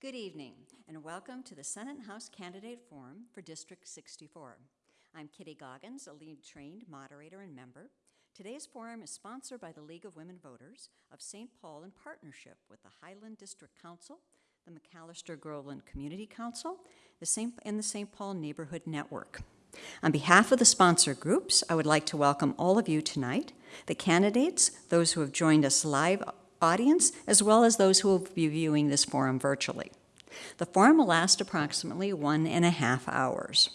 Good evening, and welcome to the Senate and House Candidate Forum for District 64. I'm Kitty Goggins, a lead trained moderator and member. Today's forum is sponsored by the League of Women Voters of St. Paul in partnership with the Highland District Council, the Macalester Groveland Community Council, the St. and the St. Paul Neighborhood Network. On behalf of the sponsor groups, I would like to welcome all of you tonight, the candidates, those who have joined us live audience, as well as those who will be viewing this forum virtually. The forum will last approximately one and a half hours.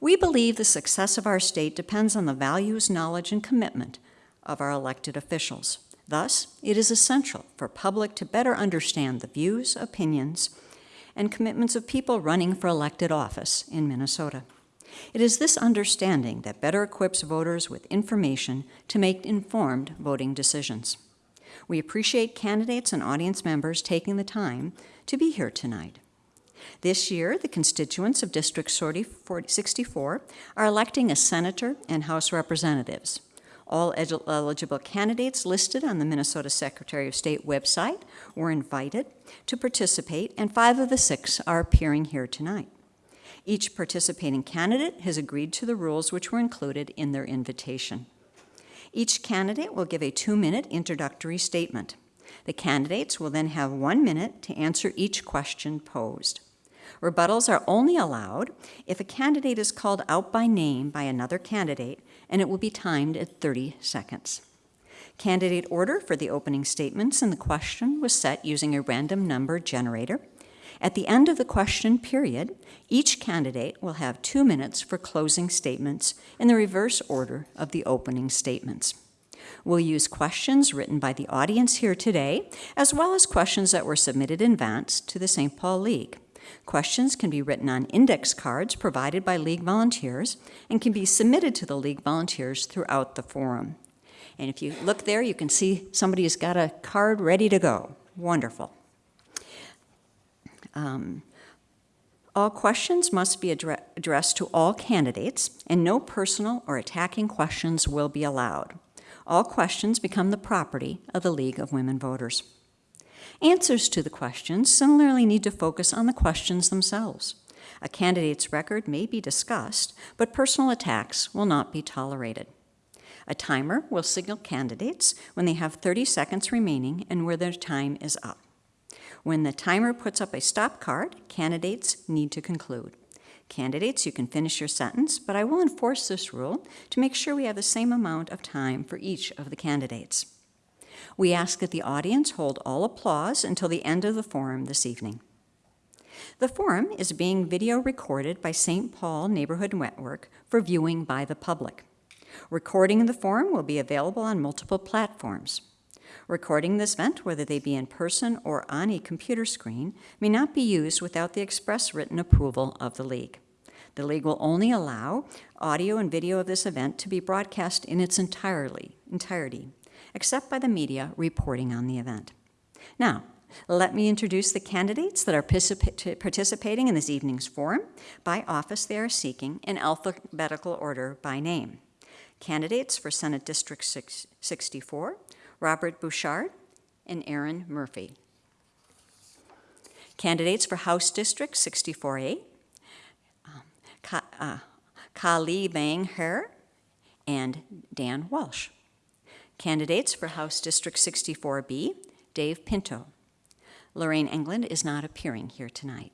We believe the success of our state depends on the values, knowledge, and commitment of our elected officials. Thus, it is essential for public to better understand the views, opinions, and commitments of people running for elected office in Minnesota. It is this understanding that better equips voters with information to make informed voting decisions. We appreciate candidates and audience members taking the time to be here tonight. This year, the constituents of District 64 are electing a senator and House representatives. All eligible candidates listed on the Minnesota Secretary of State website were invited to participate, and five of the six are appearing here tonight. Each participating candidate has agreed to the rules which were included in their invitation. Each candidate will give a two-minute introductory statement. The candidates will then have one minute to answer each question posed. Rebuttals are only allowed if a candidate is called out by name by another candidate, and it will be timed at 30 seconds. Candidate order for the opening statements and the question was set using a random number generator. At the end of the question period, each candidate will have two minutes for closing statements in the reverse order of the opening statements. We'll use questions written by the audience here today, as well as questions that were submitted in advance to the St. Paul League. Questions can be written on index cards provided by League volunteers and can be submitted to the League volunteers throughout the forum. And if you look there, you can see somebody has got a card ready to go. Wonderful. Um, all questions must be addre addressed to all candidates, and no personal or attacking questions will be allowed. All questions become the property of the League of Women Voters. Answers to the questions similarly need to focus on the questions themselves. A candidate's record may be discussed, but personal attacks will not be tolerated. A timer will signal candidates when they have 30 seconds remaining and where their time is up. When the timer puts up a stop card, candidates need to conclude. Candidates, you can finish your sentence, but I will enforce this rule to make sure we have the same amount of time for each of the candidates. We ask that the audience hold all applause until the end of the forum this evening. The forum is being video recorded by St. Paul Neighborhood Network for viewing by the public. Recording of the forum will be available on multiple platforms. Recording this event, whether they be in person or on a computer screen, may not be used without the express written approval of the League. The League will only allow audio and video of this event to be broadcast in its entirely, entirety, except by the media reporting on the event. Now, let me introduce the candidates that are participating in this evening's forum. By office, they are seeking in alphabetical order by name. Candidates for Senate District 64 Robert Bouchard, and Erin Murphy. Candidates for House District 64A, um, Ka, uh, Kaohly Vang Her and Dan Walsh. Candidates for House District 64B, Dave Pinto. Lorraine England is not appearing here tonight.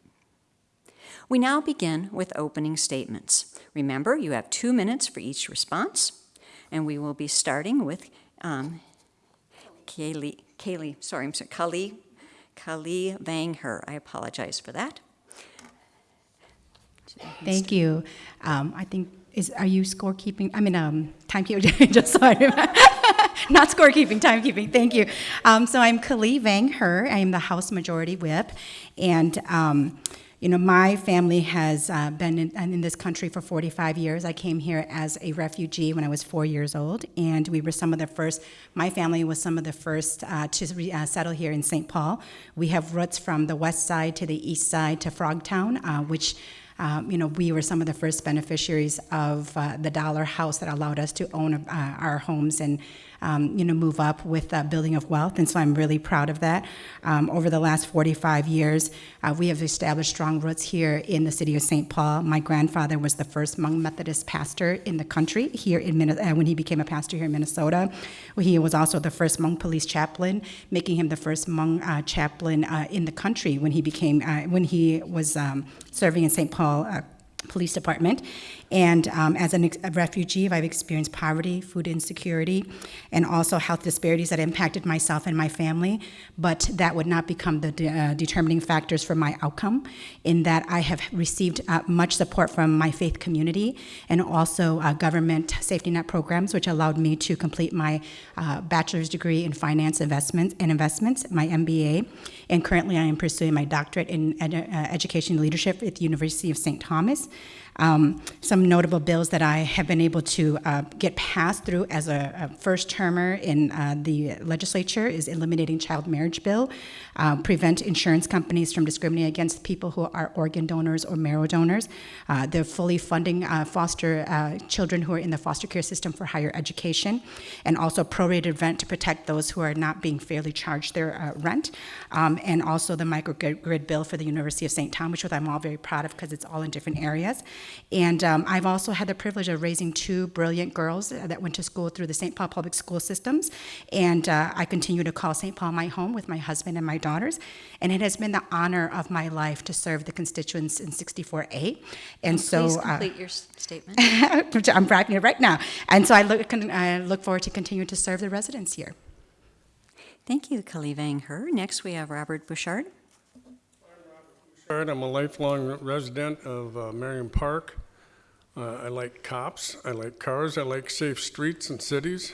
We now begin with opening statements. Remember, you have two minutes for each response, and we will be starting with um, Kaylee, Kaylee, sorry, I'm sorry, Kaohly, Kaohly Vang Her. I apologize for that. Thank you. Um, I think is are you scorekeeping? I mean, um, timekeeping. Just sorry, not scorekeeping, timekeeping. Thank you. Um, so I'm Kaohly Vang Her. I am the House Majority Whip, and. Um, you know, my family has uh, been in, in, this country for 45 years. I came here as a refugee when I was four years old, and we were some of the first, my family was some of the first uh, to re, uh, settle here in St. Paul. We have roots from the west side to the east side to Frogtown, uh, which um, you know, we were some of the first beneficiaries of uh, the dollar house that allowed us to own uh, our homes and um, you know, move up with uh, building of wealth, and so I'm really proud of that. Um, over the last 45 years, uh, we have established strong roots here in the city of St. Paul. My grandfather was the first Hmong Methodist pastor in the country here in Minne- uh, when he became a pastor here in Minnesota. He was also the first Hmong police chaplain, making him the first Hmong uh, chaplain uh, in the country when he became uh, when he was um, serving in St. Paul. Police Department. And um, as an a refugee, I've experienced poverty, food insecurity, and also health disparities that impacted myself and my family. But that would not become the de- uh, determining factors for my outcome, in that I have received uh, much support from my faith community and also uh, government safety net programs, which allowed me to complete my uh, bachelor's degree in finance investments and investments, my MBA. And currently, I am pursuing my doctorate in edu- uh, education leadership at the University of St. Thomas. Um, some notable bills that I have been able to uh, get passed through as a, a first termer in uh, the legislature is eliminating child marriage bill, uh, prevent insurance companies from discriminating against people who are organ donors or marrow donors. Uh, they're fully funding uh, foster uh, children who are in the foster care system for higher education, and also prorated rent to protect those who are not being fairly charged their uh, rent, um, and also the microgrid bill for the University of St. Thomas, which I'm all very proud of because it's all in different areas. And um, I've also had the privilege of raising two brilliant girls that went to school through the St. Paul Public School systems. And I continue to call St. Paul my home with my husband and my daughters. And it has been the honor of my life to serve the constituents in 64A. And so Please uh, complete your statement. I'm writing it right now. And so I look, I look forward to continuing to serve the residents here. Thank you, Kaohly Vang Her. Next, we have Robert Bouchard. Bouchard. I'm a lifelong resident of uh, Merriam Park. Uh, I like cops, I like cars, I like safe streets and cities.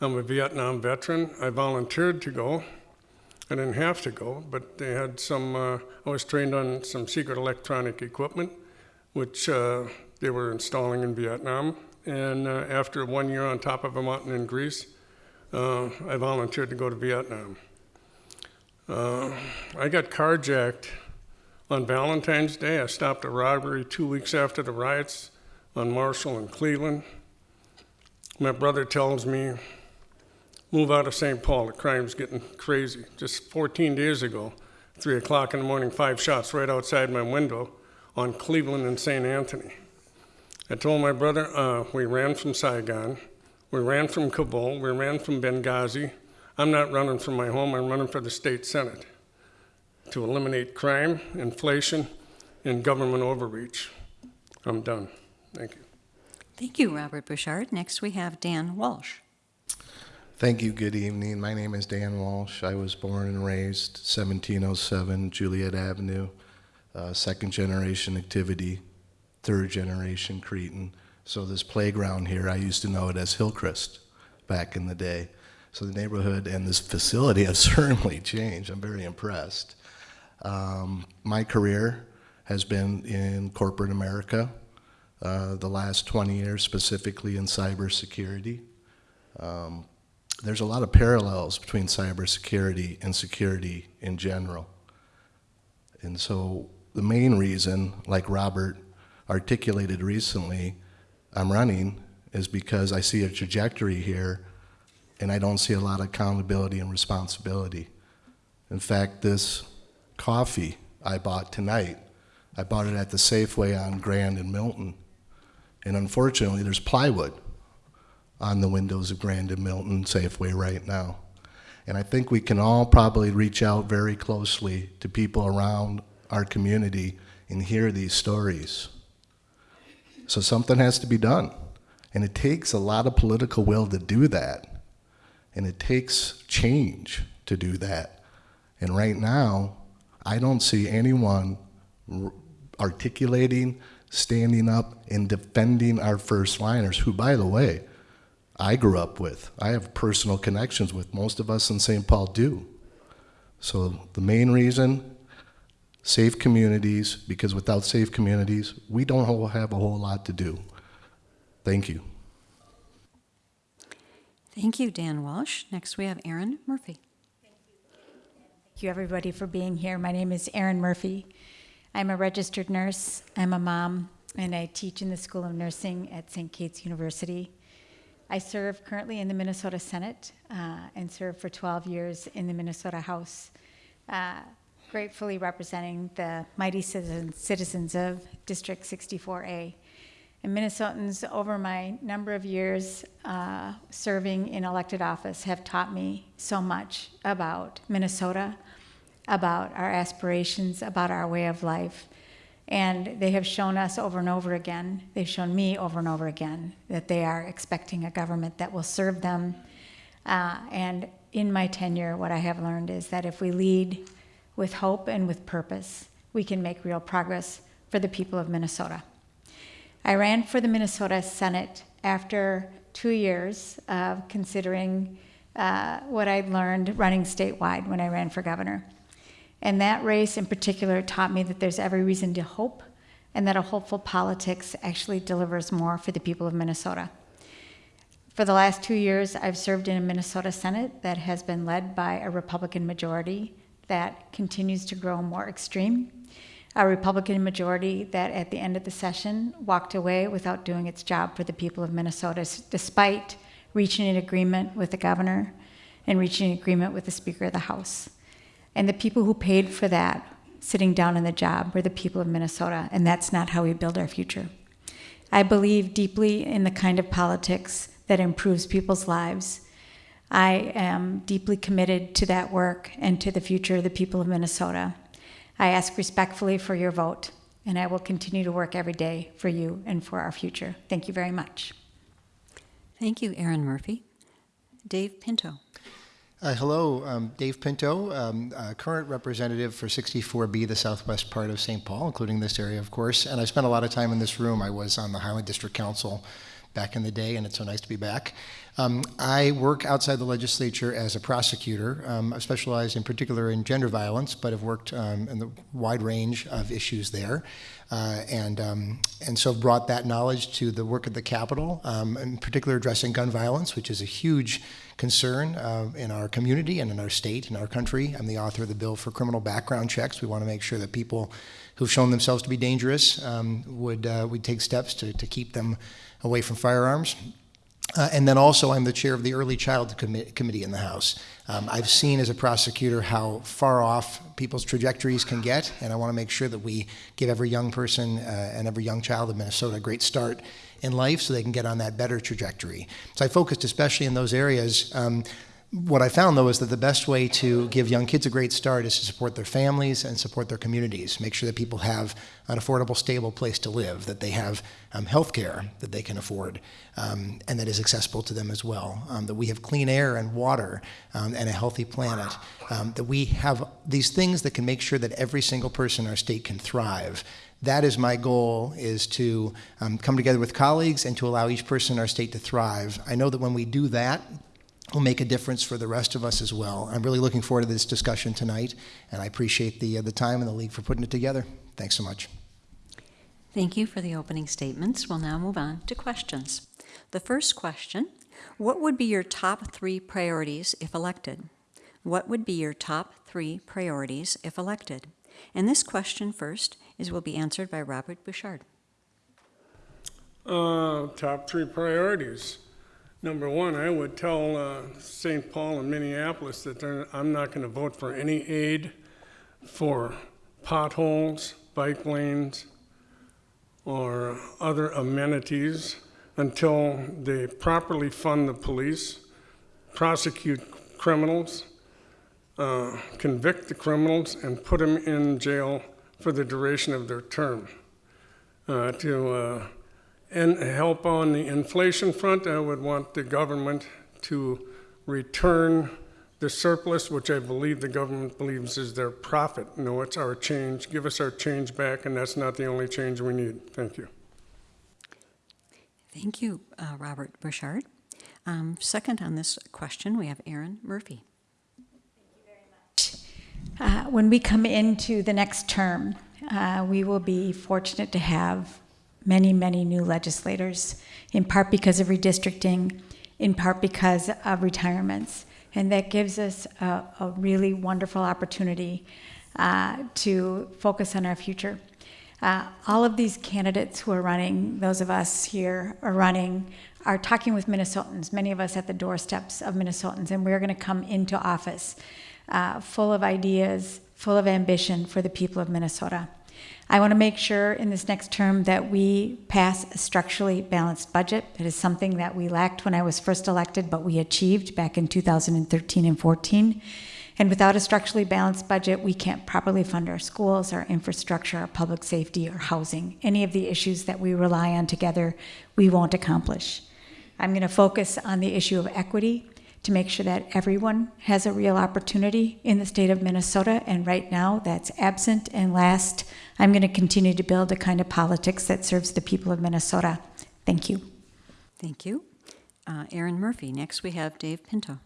I'm a Vietnam veteran. I volunteered to go. I didn't have to go, but they had some, uh, I was trained on some secret electronic equipment, which uh, they were installing in Vietnam. And uh, after one year on top of a mountain in Greece, uh, I volunteered to go to Vietnam. Uh, I got carjacked on Valentine's Day, I stopped a robbery two weeks after the riots on Marshall and Cleveland. My brother tells me, move out of St. Paul, the crime's getting crazy. Just 14 days ago, 3 o'clock in the morning, five shots right outside my window on Cleveland and St. Anthony. I told my brother, uh, we ran from Saigon, we ran from Kabul, we ran from Benghazi. I'm not running from my home, I'm running for the state senate to eliminate crime, inflation, and government overreach. I'm done. Thank you. Thank you, Robert Bouchard. Next, we have Dan Walsh. Thank you. Good evening. My name is Dan Walsh. I was born and raised 1707 Juliet Avenue, uh, second generation activity, third generation Cretin. So this playground here, I used to know it as Hillcrest back in the day. So the neighborhood and this facility have certainly changed. I'm very impressed. Um, my career has been in corporate America, uh, the last 20 years specifically in cybersecurity. Um, there's a lot of parallels between cybersecurity and security in general. And so the main reason, like Robert articulated recently, I'm running is because I see a trajectory here and I don't see a lot of accountability and responsibility. In fact, this coffee I bought tonight, I bought it at the Safeway on Grand and Milton. And unfortunately, there's plywood on the windows of Grand and Milton Safeway right now. And I think we can all probably reach out very closely to people around our community and hear these stories. So something has to be done. And it takes a lot of political will to do that. And it takes change to do that. And right now, I don't see anyone articulating, standing up, and defending our first liners, who, by the way, I grew up with. I have personal connections with. Most of us in St. Paul do. So the main reason, safe communities, because without safe communities, we don't have a whole lot to do. Thank you. Thank you, Dan Walsh. Next, we have Erin Murphy. Thank you, everybody, for being here. My name is Erin Murphy. I'm a registered nurse, I'm a mom, and I teach in the School of Nursing at St. Kate's University. I serve currently in the Minnesota Senate uh, and served for 12 years in the Minnesota House, uh, gratefully representing the mighty citizens, citizens of District 64A. And Minnesotans, over my number of years uh, serving in elected office, have taught me so much about Minnesota, about our aspirations, about our way of life. And they have shown us over and over again, they've shown me over and over again, that they are expecting a government that will serve them. Uh, and in my tenure, what I have learned is that if we lead with hope and with purpose, we can make real progress for the people of Minnesota. I ran for the Minnesota Senate after two years of considering uh, what I'd learned running statewide when I ran for governor. And that race in particular taught me that there's every reason to hope and that a hopeful politics actually delivers more for the people of Minnesota. For the last two years, I've served in a Minnesota Senate that has been led by a Republican majority that continues to grow more extreme a Republican majority that at the end of the session walked away without doing its job for the people of Minnesota, despite reaching an agreement with the governor and reaching an agreement with the Speaker of the House. And the people who paid for that, sitting down in the job, were the people of Minnesota, and that's not how we build our future. I believe deeply in the kind of politics that improves people's lives. I am deeply committed to that work and to the future of the people of Minnesota. I ask respectfully for your vote, and I will continue to work every day for you and for our future. Thank you very much. Thank you, Erin Murphy. Dave Pinto. Uh, hello, um, Dave Pinto, um, uh, current representative for 64B, the southwest part of St. Paul, including this area, of course. And I spent a lot of time in this room. I was on the Highland District Council back in the day, and it's so nice to be back. Um, I work outside the legislature as a prosecutor. Um, I specialize in particular in gender violence, but have worked um, in the wide range of issues there. Uh, and, um, and so brought that knowledge to the work at the Capitol, um, in particular addressing gun violence, which is a huge concern uh, in our community and in our state and our country. I'm the author of the bill for criminal background checks. We want to make sure that people who've shown themselves to be dangerous um, would, uh, would take steps to, to keep them away from firearms. Uh, and then also, I'm the chair of the Early Child Com- Committee in the House. Um, I've seen as a prosecutor how far off people's trajectories can get, and I want to make sure that we give every young person uh, and every young child in Minnesota a great start in life so they can get on that better trajectory. So I focused especially in those areas. Um, what I found though is that the best way to give young kids a great start is to support their families and support their communities. Make sure that people have an affordable, stable place to live, that they have um, health care that they can afford, um, and that is accessible to them as well. Um, that we have clean air and water um, and a healthy planet. Um, that we have these things that can make sure that every single person in our state can thrive that is my goal is to um, come together with colleagues and to allow each person in our state to thrive i know that when we do that will make a difference for the rest of us as well. I'm really looking forward to this discussion tonight, and I appreciate the, uh, the time and the league for putting it together. Thanks so much. Thank you for the opening statements. We'll now move on to questions. The first question What would be your top three priorities if elected? What would be your top three priorities if elected? And this question first is will be answered by Robert Bouchard. Uh, top three priorities. Number one, I would tell uh, St. Paul and Minneapolis that I'm not going to vote for any aid for potholes, bike lanes, or other amenities until they properly fund the police, prosecute criminals, uh, convict the criminals, and put them in jail for the duration of their term. Uh, To uh, and help on the inflation front, I would want the government to return the surplus, which I believe the government believes is their profit. No, it's our change. Give us our change back, and that's not the only change we need. Thank you. Thank you, uh, Robert Bouchard. Um, second on this question, we have Erin Murphy. Uh, when we come into the next term, uh, we will be fortunate to have many, many new legislators, in part because of redistricting, in part because of retirements. And that gives us a, a really wonderful opportunity uh, to focus on our future. Uh, all of these candidates who are running, those of us here are running, are talking with Minnesotans, many of us at the doorsteps of Minnesotans, and we're going to come into office uh, full of ideas, full of ambition for the people of Minnesota. I want to make sure in this next term that we pass a structurally balanced budget. It is something that we lacked when I was first elected, but we achieved back in 2013 and 14. And without a structurally balanced budget, we can't properly fund our schools, our infrastructure, our public safety, or housing. Any of the issues that we rely on together, we won't accomplish. I'm going to focus on the issue of equity to make sure that everyone has a real opportunity in the state of Minnesota. And right now, that's absent. And last, I'm going to continue to build a kind of politics that serves the people of Minnesota. Thank you. Thank you. Uh, Murphy. Next, we have Dave Pinto.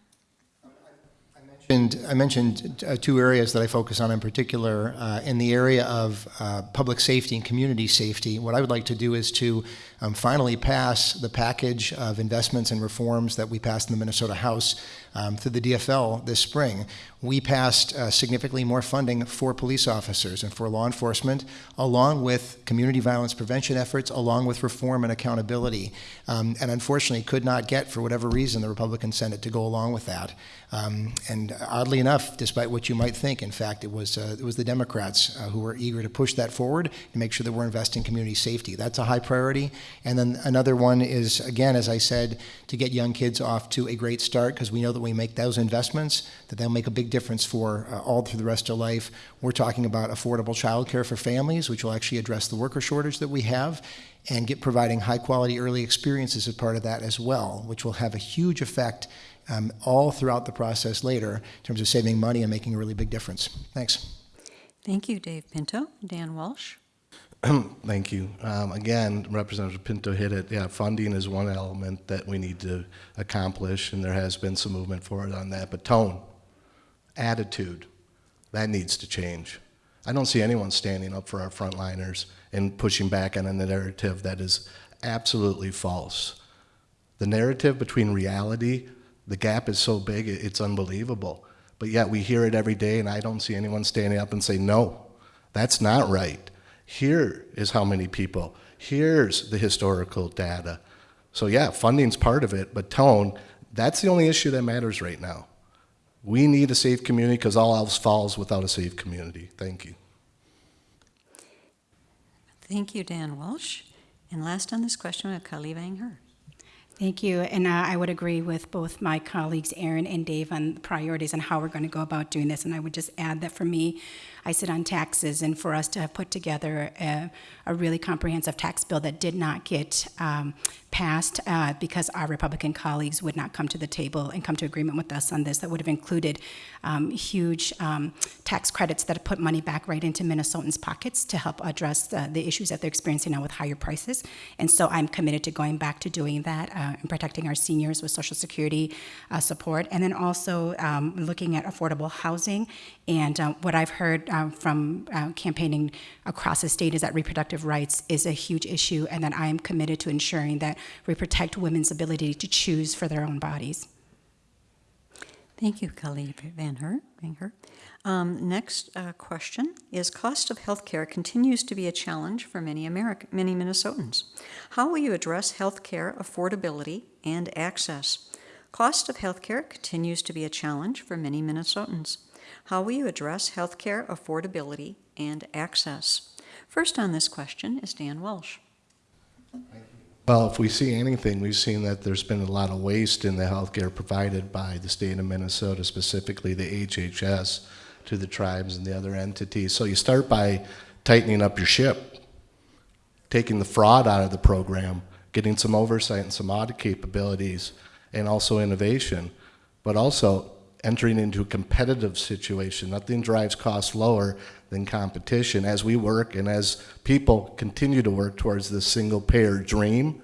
And I mentioned uh, two areas that I focus on in particular. Uh, in the area of uh, public safety and community safety, what I would like to do is to um, finally pass the package of investments and reforms that we passed in the Minnesota House um, through the DFL this spring. We passed uh, significantly more funding for police officers and for law enforcement, along with community violence prevention efforts, along with reform and accountability. Um, and unfortunately, could not get, for whatever reason, the Republican Senate to go along with that. Um, and oddly enough, despite what you might think, in fact, it was uh, it was the Democrats uh, who were eager to push that forward and make sure that we're investing in community safety. That's a high priority. And then another one is, again, as I said, to get young kids off to a great start because we know that we make those investments, that they'll make a big difference for uh, all through the rest of life. We're talking about affordable childcare for families, which will actually address the worker shortage that we have and get providing high quality early experiences as part of that as well, which will have a huge effect um, all throughout the process later in terms of saving money and making a really big difference. Thanks. Thank you, Dave Pinto. Dan Walsh. Thank you. Um, again, Representative Pinto hit it. Yeah, funding is one element that we need to accomplish, and there has been some movement forward on that. But tone, attitude, that needs to change. I don't see anyone standing up for our frontliners and pushing back on a narrative that is absolutely false. The narrative between reality, the gap is so big, it's unbelievable. But yet we hear it every day, and I don't see anyone standing up and say, no, that's not right. Here is how many people. Here's the historical data. So yeah, funding's part of it, but tone, that's the only issue that matters right now. We need a safe community because all else falls without a safe community. Thank you. Thank you, Dan Walsh. And last on this question, we have Kaohly Vang Her. Thank you. And uh, I would agree with both my colleagues, Erin and Dave, on the priorities and how we're going to go about doing this. And I would just add that for me, I sit on taxes, and for us to have put together a, a really comprehensive tax bill that did not get um, passed uh, because our Republican colleagues would not come to the table and come to agreement with us on this, that would have included um, huge um, tax credits that put money back right into Minnesotans' pockets to help address the, issues that they're experiencing now with higher prices. And so I'm committed to going back to doing that uh, and protecting our seniors with Social Security uh, support, and then also um, looking at affordable housing. And uh, what I've heard um, from uh, campaigning across the state is that reproductive rights is a huge issue, and that I am committed to ensuring that we protect women's ability to choose for their own bodies. Thank you, Kaohly Van Her. Van Her. Um, next uh, question is cost of health care continues to be a challenge for many American, many Minnesotans. How will you address health care affordability and access? Cost of health care continues to be a challenge for many Minnesotans. How will you address healthcare affordability and access? First on this question is Dan Walsh. Well, if we see anything, we've seen that there's been a lot of waste in the healthcare provided by the state of Minnesota, specifically the HHS, to the tribes and the other entities. So you start by tightening up your ship, taking the fraud out of the program, getting some oversight and some audit capabilities, and also innovation, but also entering into a competitive situation. Nothing drives costs lower than competition. As we work and as people continue to work towards this single payer dream,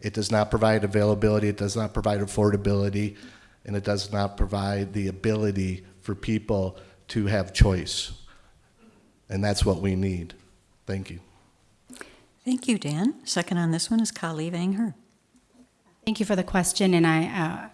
it does not provide availability, it does not provide affordability, and it does not provide the ability for people to have choice. And that's what we need. Thank you. Thank you, Dan. Second on this one is Kaohly Vang Her. Thank you for the question, and I, uh,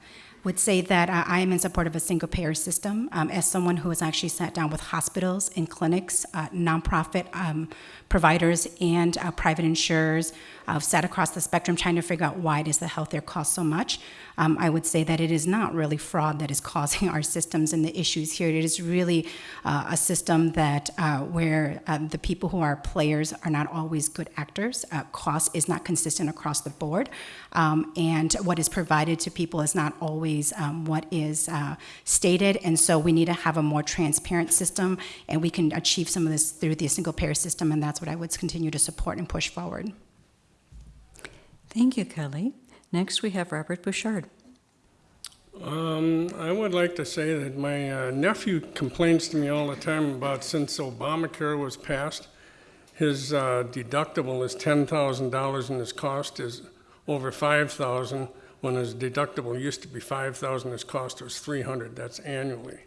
would say that uh, I am in support of a single payer system. Um, as someone who has actually sat down with hospitals and clinics, uh, nonprofit um, providers, and uh, private insurers, I've sat across the spectrum trying to figure out why does the healthcare cost so much. Um, I would say that it is not really fraud that is causing our systems and the issues here. It is really uh, a system that uh, where um, the people who are players are not always good actors. Uh, cost is not consistent across the board, um, and what is provided to people is not always um, what is uh, stated. And so we need to have a more transparent system, and we can achieve some of this through the single payer system, and that's what I would continue to support and push forward. Thank you, Kelly. Next, we have Robert Bouchard. Um, I would like to say that my uh, nephew complains to me all the time about since Obamacare was passed, his uh, deductible is ten thousand dollars and his cost is over five thousand. When his deductible used to be five thousand, his cost was three hundred. That's annually.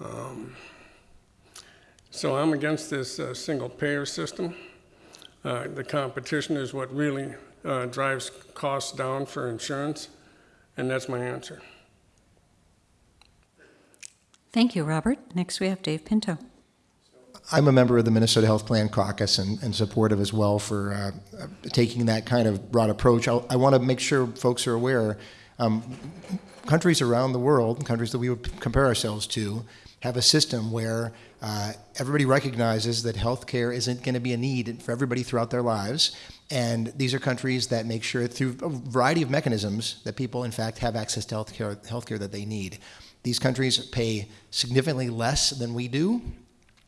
Um, so I'm against this uh, single payer system. Uh, the competition is what really uh, drives costs down for insurance. And that's my answer. Thank you, Robert. Next, we have Dave Pinto. I'm a member of the Minnesota Health Plan Caucus and, and supportive as well for uh, uh, taking that kind of broad approach. I, I want to make sure folks are aware. Um, countries around the world, countries that we would compare ourselves to, have a system where uh, everybody recognizes that healthcare isn't going to be a need for everybody throughout their lives. And these are countries that make sure through a variety of mechanisms that people, in fact, have access to healthcare, healthcare that they need. These countries pay significantly less than we do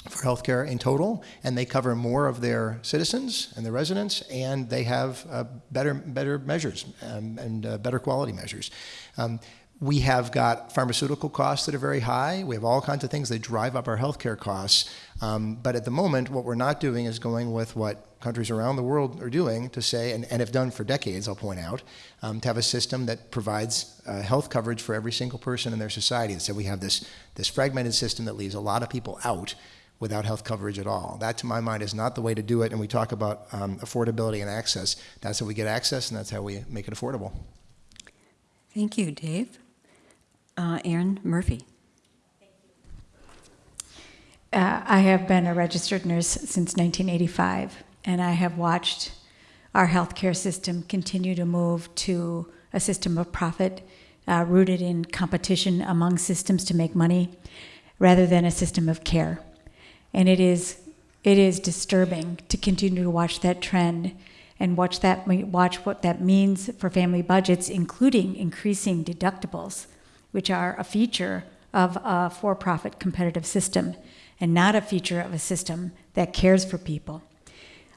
for healthcare in total, and they cover more of their citizens and their residents, and they have uh, better better measures um, and uh, better quality measures. Um, we have got pharmaceutical costs that are very high. We have all kinds of things that drive up our healthcare costs. Um, but at the moment, what we're not doing is going with what countries around the world are doing to say, and, and have done for decades, I'll point out, um, to have a system that provides uh, health coverage for every single person in their society. So we have this, this fragmented system that leaves a lot of people out without health coverage at all. That, to my mind, is not the way to do it. And we talk about um, affordability and access. That's how we get access, and that's how we make it affordable. Thank you, Dave. Uh, Erin Murphy. Uh, I have been a registered nurse since 1985, and I have watched our healthcare system continue to move to a system of profit uh, rooted in competition among systems to make money rather than a system of care. And it is, it is disturbing to continue to watch that trend and watch, that, watch what that means for family budgets, including increasing deductibles, which are a feature of a for profit competitive system and not a feature of a system that cares for people.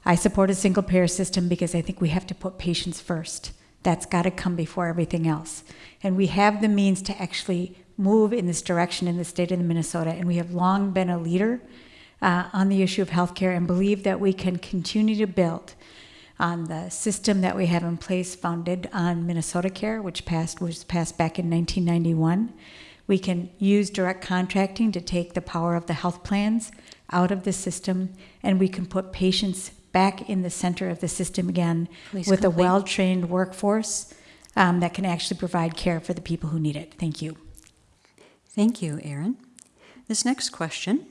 I support a single payer system because I think we have to put patients first. That's got to come before everything else. And we have the means to actually move in this direction in the state of Minnesota, and we have long been a leader uh, on the issue of healthcare and believe that we can continue to build on the system that we have in place founded on Minnesota Care, which passed was passed back in 1991. We can use direct contracting to take the power of the health plans out of the system, and we can put patients back in the center of the system again Please with a well trained workforce um, that can actually provide care for the people who need it. Thank you. Thank you, Erin. This next question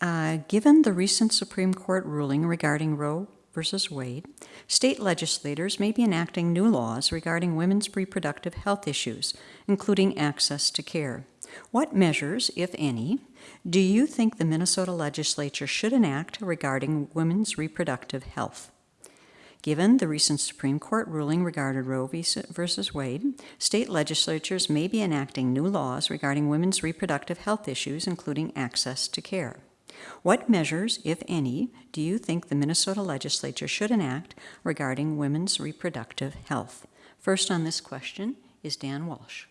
uh, Given the recent Supreme Court ruling regarding Roe versus Wade, state legislators may be enacting new laws regarding women's reproductive health issues, including access to care. What measures, if any, do you think the Minnesota legislature should enact regarding women's reproductive health? Given the recent Supreme Court ruling regarding Roe v. Wade, state legislatures may be enacting new laws regarding women's reproductive health issues, including access to care. What measures, if any, do you think the Minnesota legislature should enact regarding women's reproductive health? First on this question is Dan Walsh.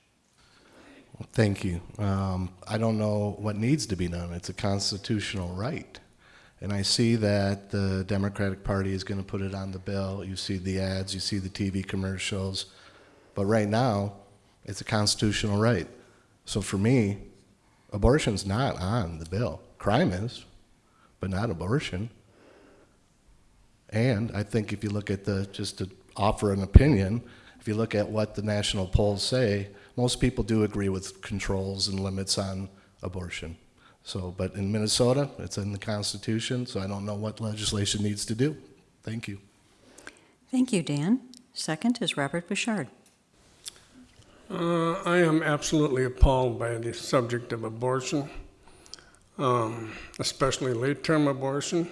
Thank you. Um, I don't know what needs to be done. It's a constitutional right. And I see that the Democratic Party is going to put it on the bill. You see the ads, you see the TV commercials. But right now, it's a constitutional right. So for me, abortion's not on the bill. Crime is, but not abortion. And I think if you look at the, just to offer an opinion, if if you look at what the national polls say, most people do agree with controls and limits on abortion. So, but in Minnesota, it's in the Constitution, so I don't know what legislation needs to do. Thank you. Thank you, Dan. Second is Robert Bouchard. Uh, I am absolutely appalled by the subject of abortion, um, especially late-term abortion.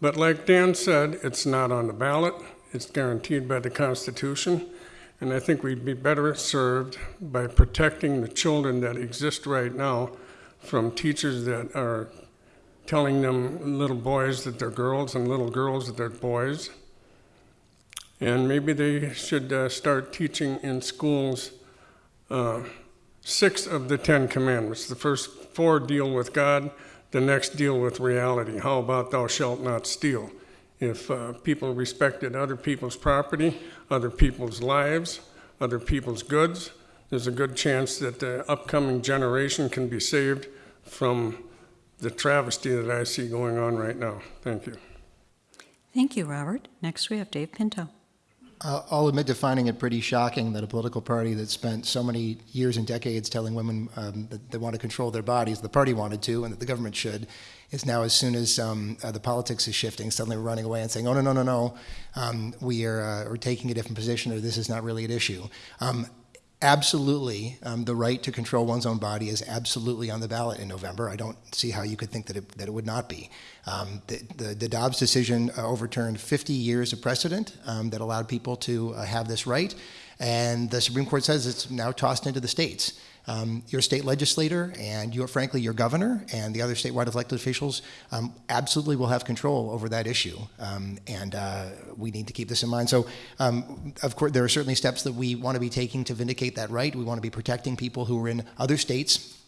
But like Dan said, it's not on the ballot. It's guaranteed by the Constitution. And I think we'd be better served by protecting the children that exist right now from teachers that are telling them little boys that they're girls and little girls that they're boys. And maybe they should uh, start teaching in schools uh, six of the Ten Commandments. The first four deal with God, the next deal with reality. How about thou shalt not steal? If uh, people respected other people's property, other people's lives, other people's goods, there's a good chance that the upcoming generation can be saved from the travesty that I see going on right now. Thank you. Thank you, Robert. Next, we have Dave Pinto. Uh, I'll admit to finding it pretty shocking that a political party that spent so many years and decades telling women um, that they want to control their bodies, the party wanted to, and that the government should, is now as soon as um, uh, the politics is shifting, suddenly running away and saying, "Oh no, no, no, no, um, we are uh, we're taking a different position, or this is not really an issue." Absolutely, um, the right to control one's own body is absolutely on the ballot in November. I don't see how you could think that it, that it would not be. Um, the, the, the Dobbs decision uh, overturned 50 years of precedent um, that allowed people to uh, have this right, and the Supreme Court says it's now tossed into the states. Um, your state legislator and your, frankly, your governor and the other statewide elected officials um, absolutely will have control over that issue, um, and uh, we need to keep this in mind. So, um, of course, there are certainly steps that we want to be taking to vindicate that right. We want to be protecting people who are in other states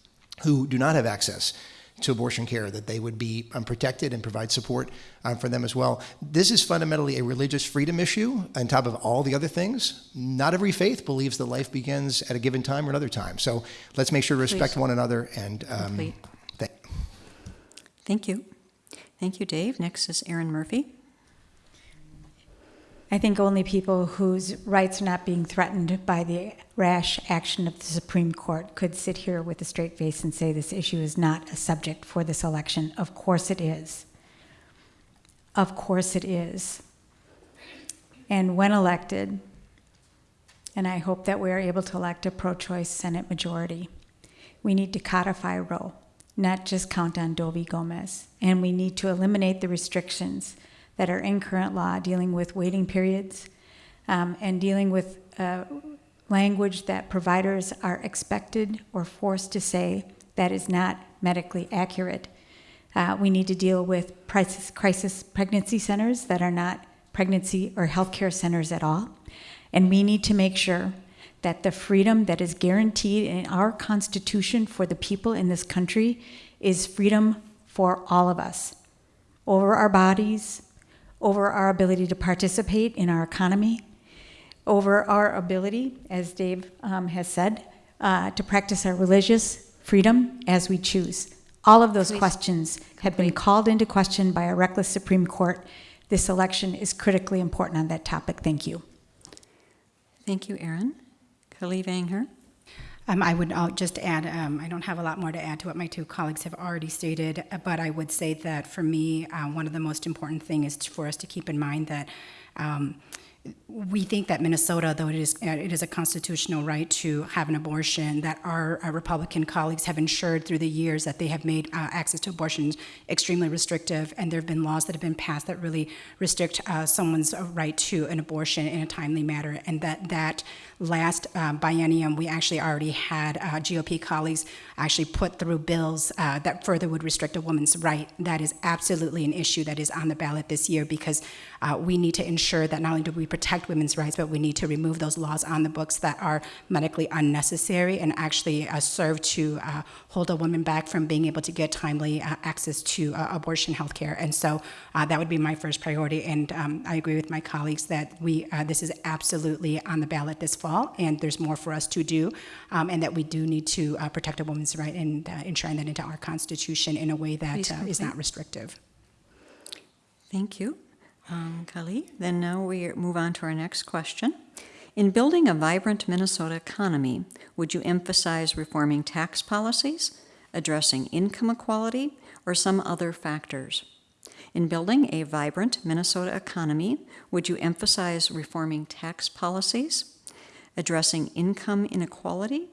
who do not have access to abortion care, that they would be um, protected and provide support um, for them as well. This is fundamentally a religious freedom issue on top of all the other things. Not every faith believes that life begins at a given time or another time. So let's make sure to respect Please. one another and um, th- Thank you. Thank you, Dave. Next is Erin Murphy. I think only people whose rights are not being threatened by the rash action of the Supreme Court could sit here with a straight face and say this issue is not a subject for this election. Of course it is. Of course it is. And when elected, and I hope that we are able to elect a pro choice Senate majority, we need to codify Roe, not just count on Doe v. Gomez. And we need to eliminate the restrictions that are in current law dealing with waiting periods um, and dealing with uh, language that providers are expected or forced to say that is not medically accurate. Uh, we need to deal with crisis, crisis pregnancy centers that are not pregnancy or healthcare centers at all. And we need to make sure that the freedom that is guaranteed in our Constitution for the people in this country is freedom for all of us over our bodies, over our ability to participate in our economy, over our ability, as Dave um, has said, uh, to practice our religious freedom as we choose. All of those Please. questions have been called into question by a reckless Supreme Court. This election is critically important on that topic. Thank you. Thank you, Erin. Khalif Anger. Um, I would uh, just add, um, I don't have a lot more to add to what my two colleagues have already stated, uh, but I would say that for me, uh, one of the most important things is for us to keep in mind that um, we think that Minnesota, though it is, uh, it is a constitutional right to have an abortion, that our, our Republican colleagues have ensured through the years that they have made uh, access to abortions extremely restrictive, and there have been laws that have been passed that really restrict uh, someone's right to an abortion in a timely manner, and that that last um, biennium, we actually already had uh, GOP colleagues actually put through bills uh, that further would restrict a woman's right. That is absolutely an issue that is on the ballot this year because uh, we need to ensure that not only do we protect women's rights, but we need to remove those laws on the books that are medically unnecessary and actually uh, serve to uh, hold a woman back from being able to get timely uh, access to uh, abortion health care. And so uh, that would be my first priority. And um, I agree with my colleagues that we uh, this is absolutely on the ballot this fall, and there's more for us to do, um, and that we do need to uh, protect a woman's right and uh, enshrine that into our Constitution in a way that uh, is not restrictive. Thank you, um, Khalif. Then now we move on to our next question. In building a vibrant Minnesota economy, would you emphasize reforming tax policies, addressing income equality, or some other factors? In building a vibrant Minnesota economy, would you emphasize reforming tax policies, addressing income inequality,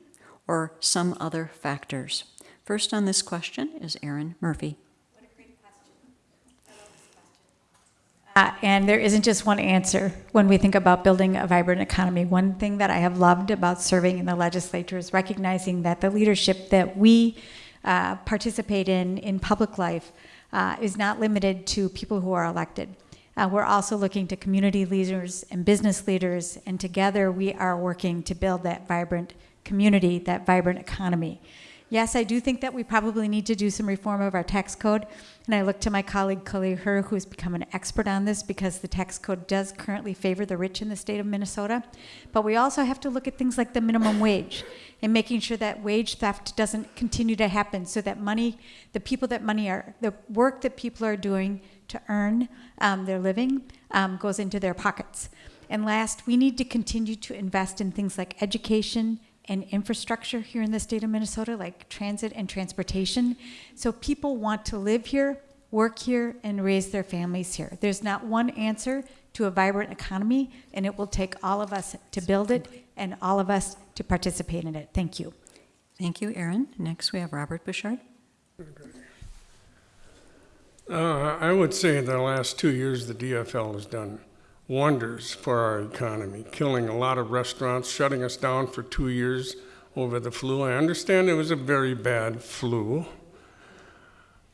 or some other factors? First on this question is Erin Murphy. What a great question. Uh, and there isn't just one answer when we think about building a vibrant economy. One thing that I have loved about serving in the legislature is recognizing that the leadership that we uh, participate in in public life uh, is not limited to people who are elected. Uh, we're also looking to community leaders and business leaders, and together we are working to build that vibrant community, that vibrant economy. Yes, I do think that we probably need to do some reform of our tax code. And I look to my colleague Kaohly who has become an expert on this because the tax code does currently favor the rich in the state of Minnesota. But we also have to look at things like the minimum wage and making sure that wage theft doesn't continue to happen so that money, the people that money are, the work that people are doing to earn um, their living um, goes into their pockets. And last, we need to continue to invest in things like education and infrastructure here in the state of Minnesota, like transit and transportation. So people want to live here, work here, and raise their families here. There's not one answer to a vibrant economy, and it will take all of us to build it and all of us to participate in it. Thank you. Thank you, Erin. Next, we have Robert Bouchard. Uh, I would say the last two years, the DFL has done wonders for our economy, killing a lot of restaurants, shutting us down for two years over the flu. I understand it was a very bad flu.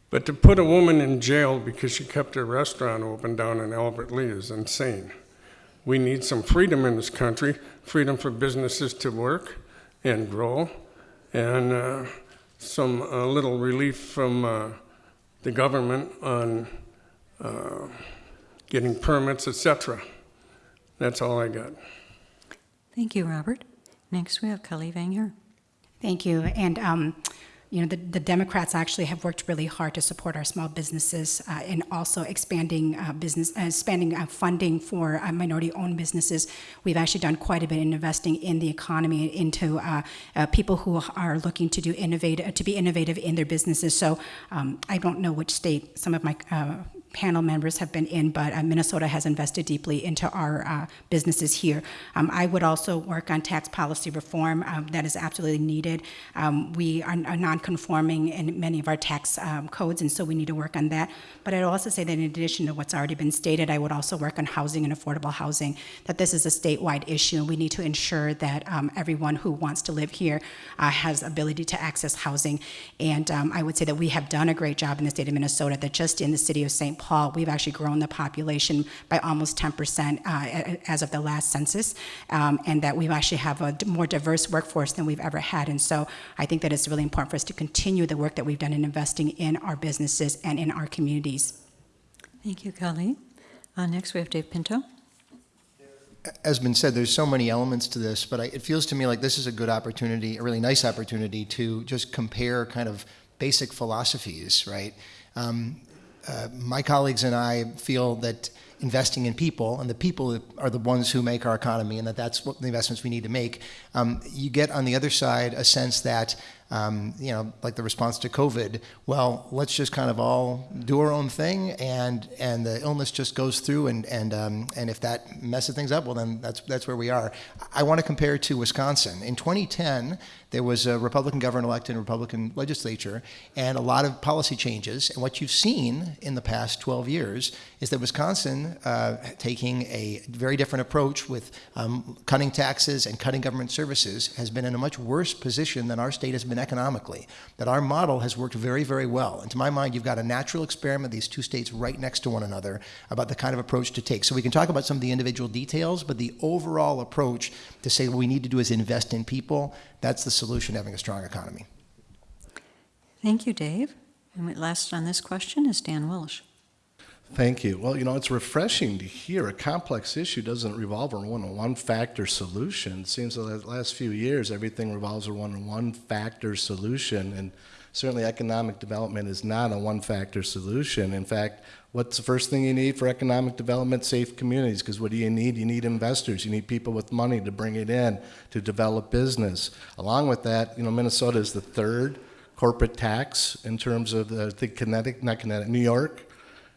But to put a woman in jail because she kept her restaurant open down in Albert Lea is insane. We need some freedom in this country freedom for businesses to work and grow, and uh, some uh, little relief from uh, the government on uh, getting permits, etc. That's all I got. Thank you, Robert. Next, we have Kaohly Vang Her. Thank you. And, um, you know, the, the Democrats actually have worked really hard to support our small businesses uh, and also expanding uh, business, uh, expanding uh, funding for uh, minority-owned businesses. We've actually done quite a bit in investing in the economy, into people who are looking to do innovative, to be innovative in their businesses. So um, I don't know which state some of my panel members have been in, but uh, Minnesota has invested deeply into our uh, businesses here. Um, I would also work on tax policy reform um, that is absolutely needed. Um, we are, are non-conforming in many of our tax um, codes, and so we need to work on that. But I'd also say that in addition to what's already been stated, I would also work on housing and affordable housing, that this is a statewide issue, and we need to ensure that um, everyone who wants to live here uh, has ability to access housing. And um, I would say that we have done a great job in the state of Minnesota, that just in the city of St. Paul, we've actually grown the population by almost 10% uh, as of the last census, um, and that we actually have a more diverse workforce than we've ever had. And so I think that it's really important for us to continue the work that we've done in investing in our businesses and in our communities. Thank you, Kaohly. Uh, next, we have Dave Pinto. as been said, there's so many elements to this, but I, it feels to me like this is a good opportunity, a really nice opportunity to just compare kind of basic philosophies, right? Um, uh, my colleagues and I feel that investing in people, and the people are the ones who make our economy, and that that's what the investments we need to make. Um, you get on the other side a sense that um, you know, like the response to COVID. Well, let's just kind of all do our own thing, and and the illness just goes through, and and um, and if that messes things up, well, then that's that's where we are. I want to compare to Wisconsin. In 2010, there was a Republican governor elected in a Republican legislature, and a lot of policy changes. And what you've seen in the past 12 years is that Wisconsin uh, taking a very different approach with um, cutting taxes and cutting government services has been in a much worse position than our state has been economically. That our model has worked very, very well. And to my mind, you've got a natural experiment, these two states right next to one another, about the kind of approach to take. So we can talk about some of the individual details, but the overall approach to say what we need to do is invest in people, that's the solution having a strong economy. Thank you, Dave. And last on this question is Dan Walsh. Thank you. Well, you know, it's refreshing to hear a complex issue doesn't revolve around one one factor solution. It seems like the last few years everything revolves around one factor solution, and Certainly, economic development is not a one-factor solution. In fact, what's the first thing you need for economic development? Safe communities, because what do you need? You need investors. You need people with money to bring it in, to develop business. Along with that, you know, Minnesota is the third corporate tax in terms of the, think Connecticut, not Connecticut, New York,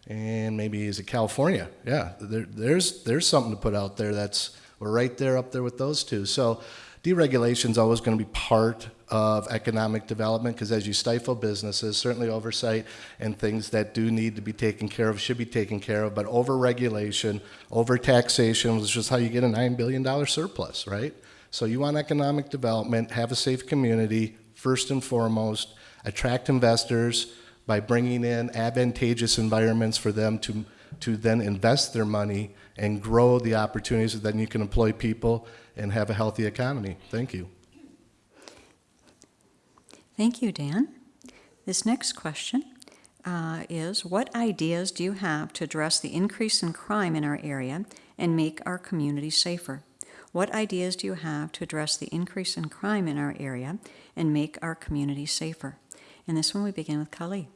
and maybe is it California? Yeah, there, there's there's something to put out there. That's we're right there up there with those two. So deregulation is always going to be part of economic development because as you stifle businesses, certainly oversight and things that do need to be taken care of should be taken care of. But over-regulation, over-taxation is how you get a nine billion dollar surplus, right? So you want economic development, have a safe community first and foremost, attract investors by bringing in advantageous environments for them to, to then invest their money and grow the opportunities that then you can employ people and have a healthy economy. Thank you. Thank you, Dan. This next question uh, is What ideas do you have to address the increase in crime in our area and make our community safer? What ideas do you have to address the increase in crime in our area and make our community safer? And this one we begin with Kaohly.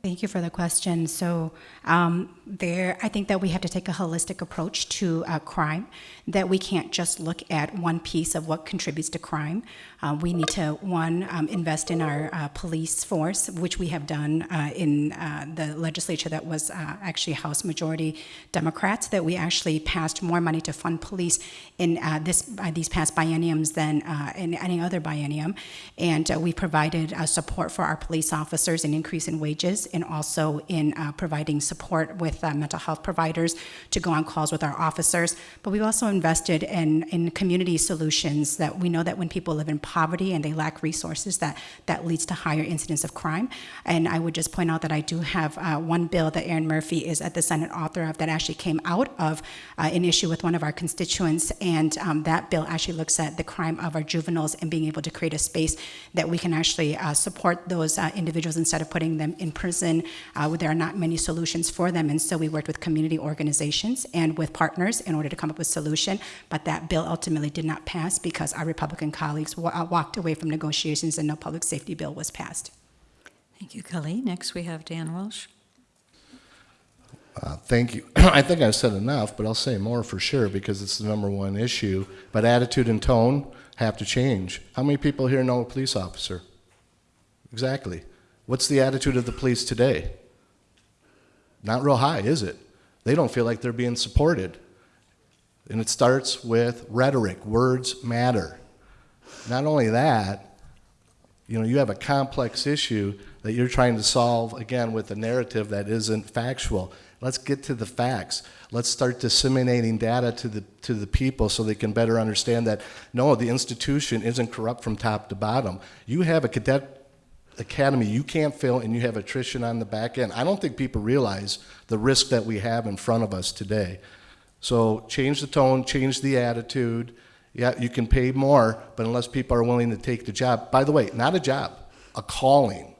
Thank you for the question. So, um, there, I think that we have to take a holistic approach to uh, crime. That we can't just look at one piece of what contributes to crime. Uh, we need to one um, invest in our uh, police force, which we have done uh, in uh, the legislature that was uh, actually House Majority Democrats. That we actually passed more money to fund police in this these past bienniums than in any other biennium, and we provided support for our police officers, an increase in wages, and also in uh, providing support with uh, mental health providers to go on calls with our officers. But we've also invested in, in community solutions that we know that when people live in poverty and they lack resources, that, that leads to higher incidence of crime. And I would just point out that I do have uh, one bill that Erin Murphy is at the Senate author of that actually came out of uh, an issue with one of our constituents. And um, that bill actually looks at the crime of our juveniles and being able to create a space that we can actually uh, support those uh, individuals instead of putting them in prison uh, there are not many solutions for them. And so we worked with community organizations and with partners in order to come up with a solution. But that bill ultimately did not pass because our Republican colleagues wa- uh, walked away from negotiations and no public safety bill was passed. Thank you, Kaohly. Next we have Dan Walsh. Uh, thank you. I think I've said enough, but I'll say more for sure because it's the number one issue. But attitude and tone have to change. How many people here know a police officer? Exactly. What's the attitude of the police today? Not real high, is it? They don't feel like they're being supported. And it starts with rhetoric. Words matter. Not only that, you know, you have a complex issue that you're trying to solve, again, with a narrative that isn't factual. Let's get to the facts. Let's start disseminating data to the, to the people so they can better understand that, no, the institution isn't corrupt from top to bottom. You have a cadet academy you can't fail and you have attrition on the back end. I don't think people realize the risk that we have in front of us today. So change the tone, change the attitude. Yeah, you can pay more, but unless people are willing to take the job, by the way, not a job, a calling,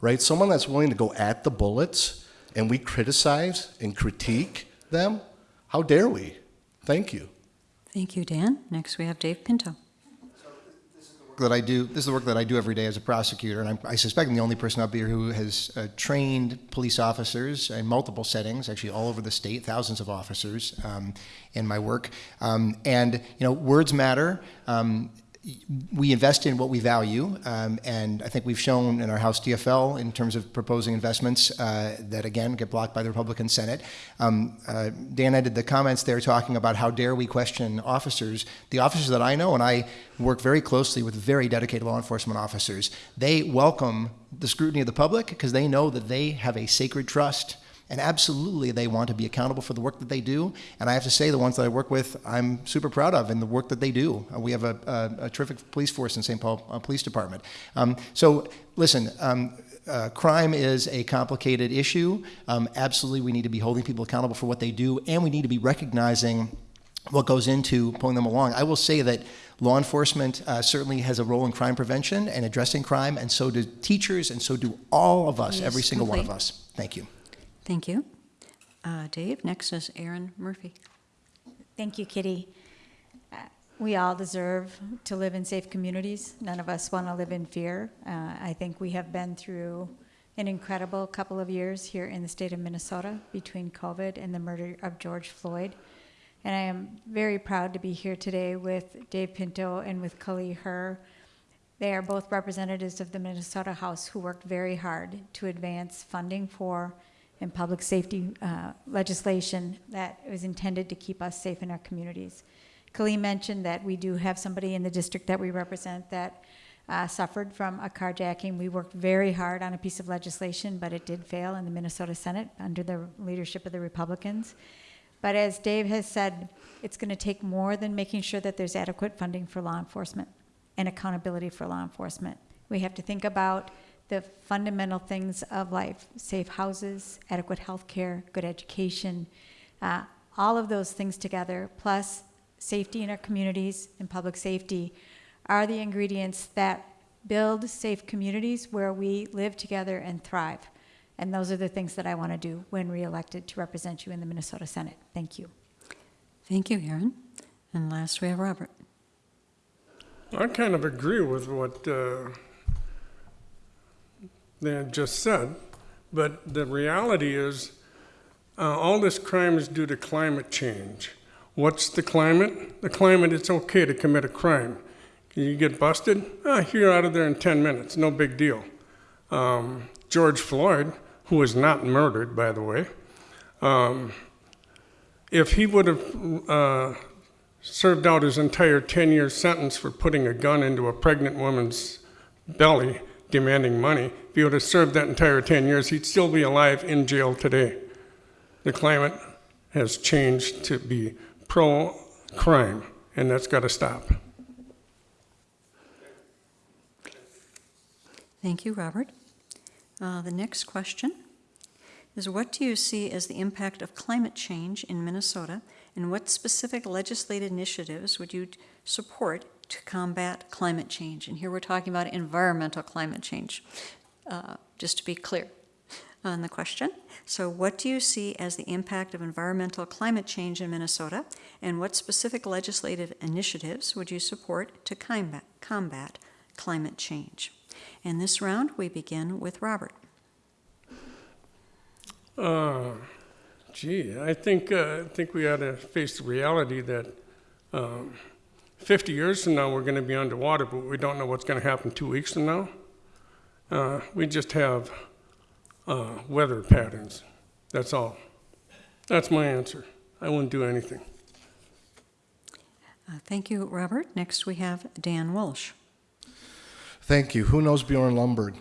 right? Someone that's willing to go at the bullets and we criticize and critique them, how dare we? Thank you. Thank you, Dan. Next we have Dave Pinto. That I do. This is the work that I do every day as a prosecutor, and I'm, I suspect I'm the only person up here who has uh, trained police officers in multiple settings, actually all over the state, thousands of officers um, in my work. Um, and you know, words matter. Um, we invest in what we value, um, and I think we've shown in our House DFL in terms of proposing investments uh, that again get blocked by the Republican Senate. Um, uh, Dan ended the comments there talking about how dare we question officers. The officers that I know, and I work very closely with very dedicated law enforcement officers, they welcome the scrutiny of the public because they know that they have a sacred trust and absolutely, they want to be accountable for the work that they do. And I have to say, the ones that I work with, I'm super proud of and the work that they do. Uh, we have a, a, a terrific police force in St. Paul uh, Police Department. Um, so, listen. Um, uh, crime is a complicated issue. Um, absolutely, we need to be holding people accountable for what they do, and we need to be recognizing what goes into pulling them along. I will say that law enforcement uh, certainly has a role in crime prevention and addressing crime, and so do teachers, and so do all of us, Yes, every single one of us. Thank you. Thank you. Uh, Dave, next is Erin Murphy. Thank you, Kitty. Uh, we all deserve to live in safe communities. None of us want to live in fear. Uh, I think we have been through an incredible couple of years here in the state of Minnesota between COVID and the murder of George Floyd. And I am very proud to be here today with Dave Pinto and with Kaohly Her. They are both representatives of the Minnesota House who worked very hard to advance funding for and public safety uh, legislation that was intended to keep us safe in our communities. Kaohly mentioned that we do have somebody in the district that we represent that uh, suffered from a carjacking. We worked very hard on a piece of legislation, but it did fail in the Minnesota Senate under the leadership of the Republicans. But as Dave has said, it's going to take more than making sure that there's adequate funding for law enforcement and accountability for law enforcement. We have to think about the fundamental things of life safe houses, adequate health care, good education, uh, all of those things together, plus safety in our communities and public safety, are the ingredients that build safe communities where we live together and thrive. And those are the things that I want to do when reelected to represent you in the Minnesota Senate. Thank you. Thank you, Erin. And last, we have Robert. I kind of agree with what uh, they had just said, but the reality is uh, all this crime is due to climate change. What's the climate? The climate, it's okay to commit a crime. You get busted, ah, you're out of there in 10 minutes, no big deal. Um, George Floyd, who was not murdered, by the way, um, if he would have uh, served out his entire 10 year sentence for putting a gun into a pregnant woman's belly demanding money, if he would have served that entire 10 years, he'd still be alive in jail today. The climate has changed to be pro crime, and that's got to stop. Thank you, Robert. Uh, The next question is what do you see as the impact of climate change in Minnesota, and what specific legislative initiatives would you support to combat climate change? And here we're talking about environmental climate change, uh, just to be clear on the question. So, what do you see as the impact of environmental climate change in Minnesota, and what specific legislative initiatives would you support to combat, combat climate change? In this round, we begin with Robert. Uh, gee, I think, uh, I think we ought to face the reality that um, 50 years from now, we're going to be underwater, but we don't know what's going to happen two weeks from now. Uh, we just have uh, weather patterns. That's all. That's my answer. I wouldn't do anything. Uh, Thank you, Robert. Next, we have Dan Walsh. Thank you. Who knows Bjorn Lomborg?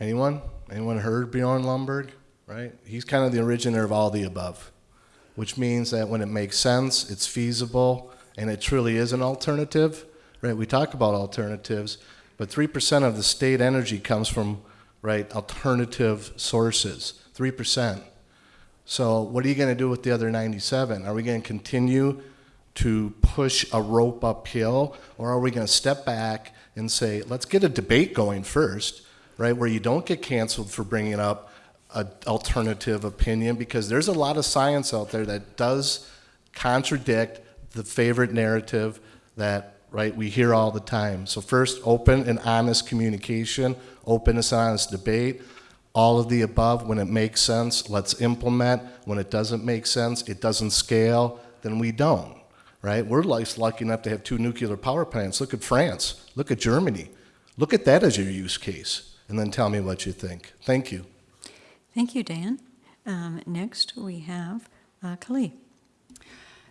Anyone? Anyone heard Bjorn Lomborg? Right? He's kind of the originator of all the above, which means that when it makes sense, it's feasible, and it truly is an alternative. Right? We talk about alternatives, but 3% of the state energy comes from right alternative sources. 3%. So what are you going to do with the other 97? Are we going to continue to push a rope uphill, or are we going to step back and say, let's get a debate going first, right, where you don't get canceled for bringing up an alternative opinion, because there's a lot of science out there that does contradict the favorite narrative that right we hear all the time. So first, open and honest communication, open and honest debate. All of the above, when it makes sense, let's implement. When it doesn't make sense, it doesn't scale, then we don't right? We're like lucky enough to have two nuclear power plants. Look at France. Look at Germany. Look at that as your use case, and then tell me what you think. Thank you. Thank you, Dan. Um, next, we have uh.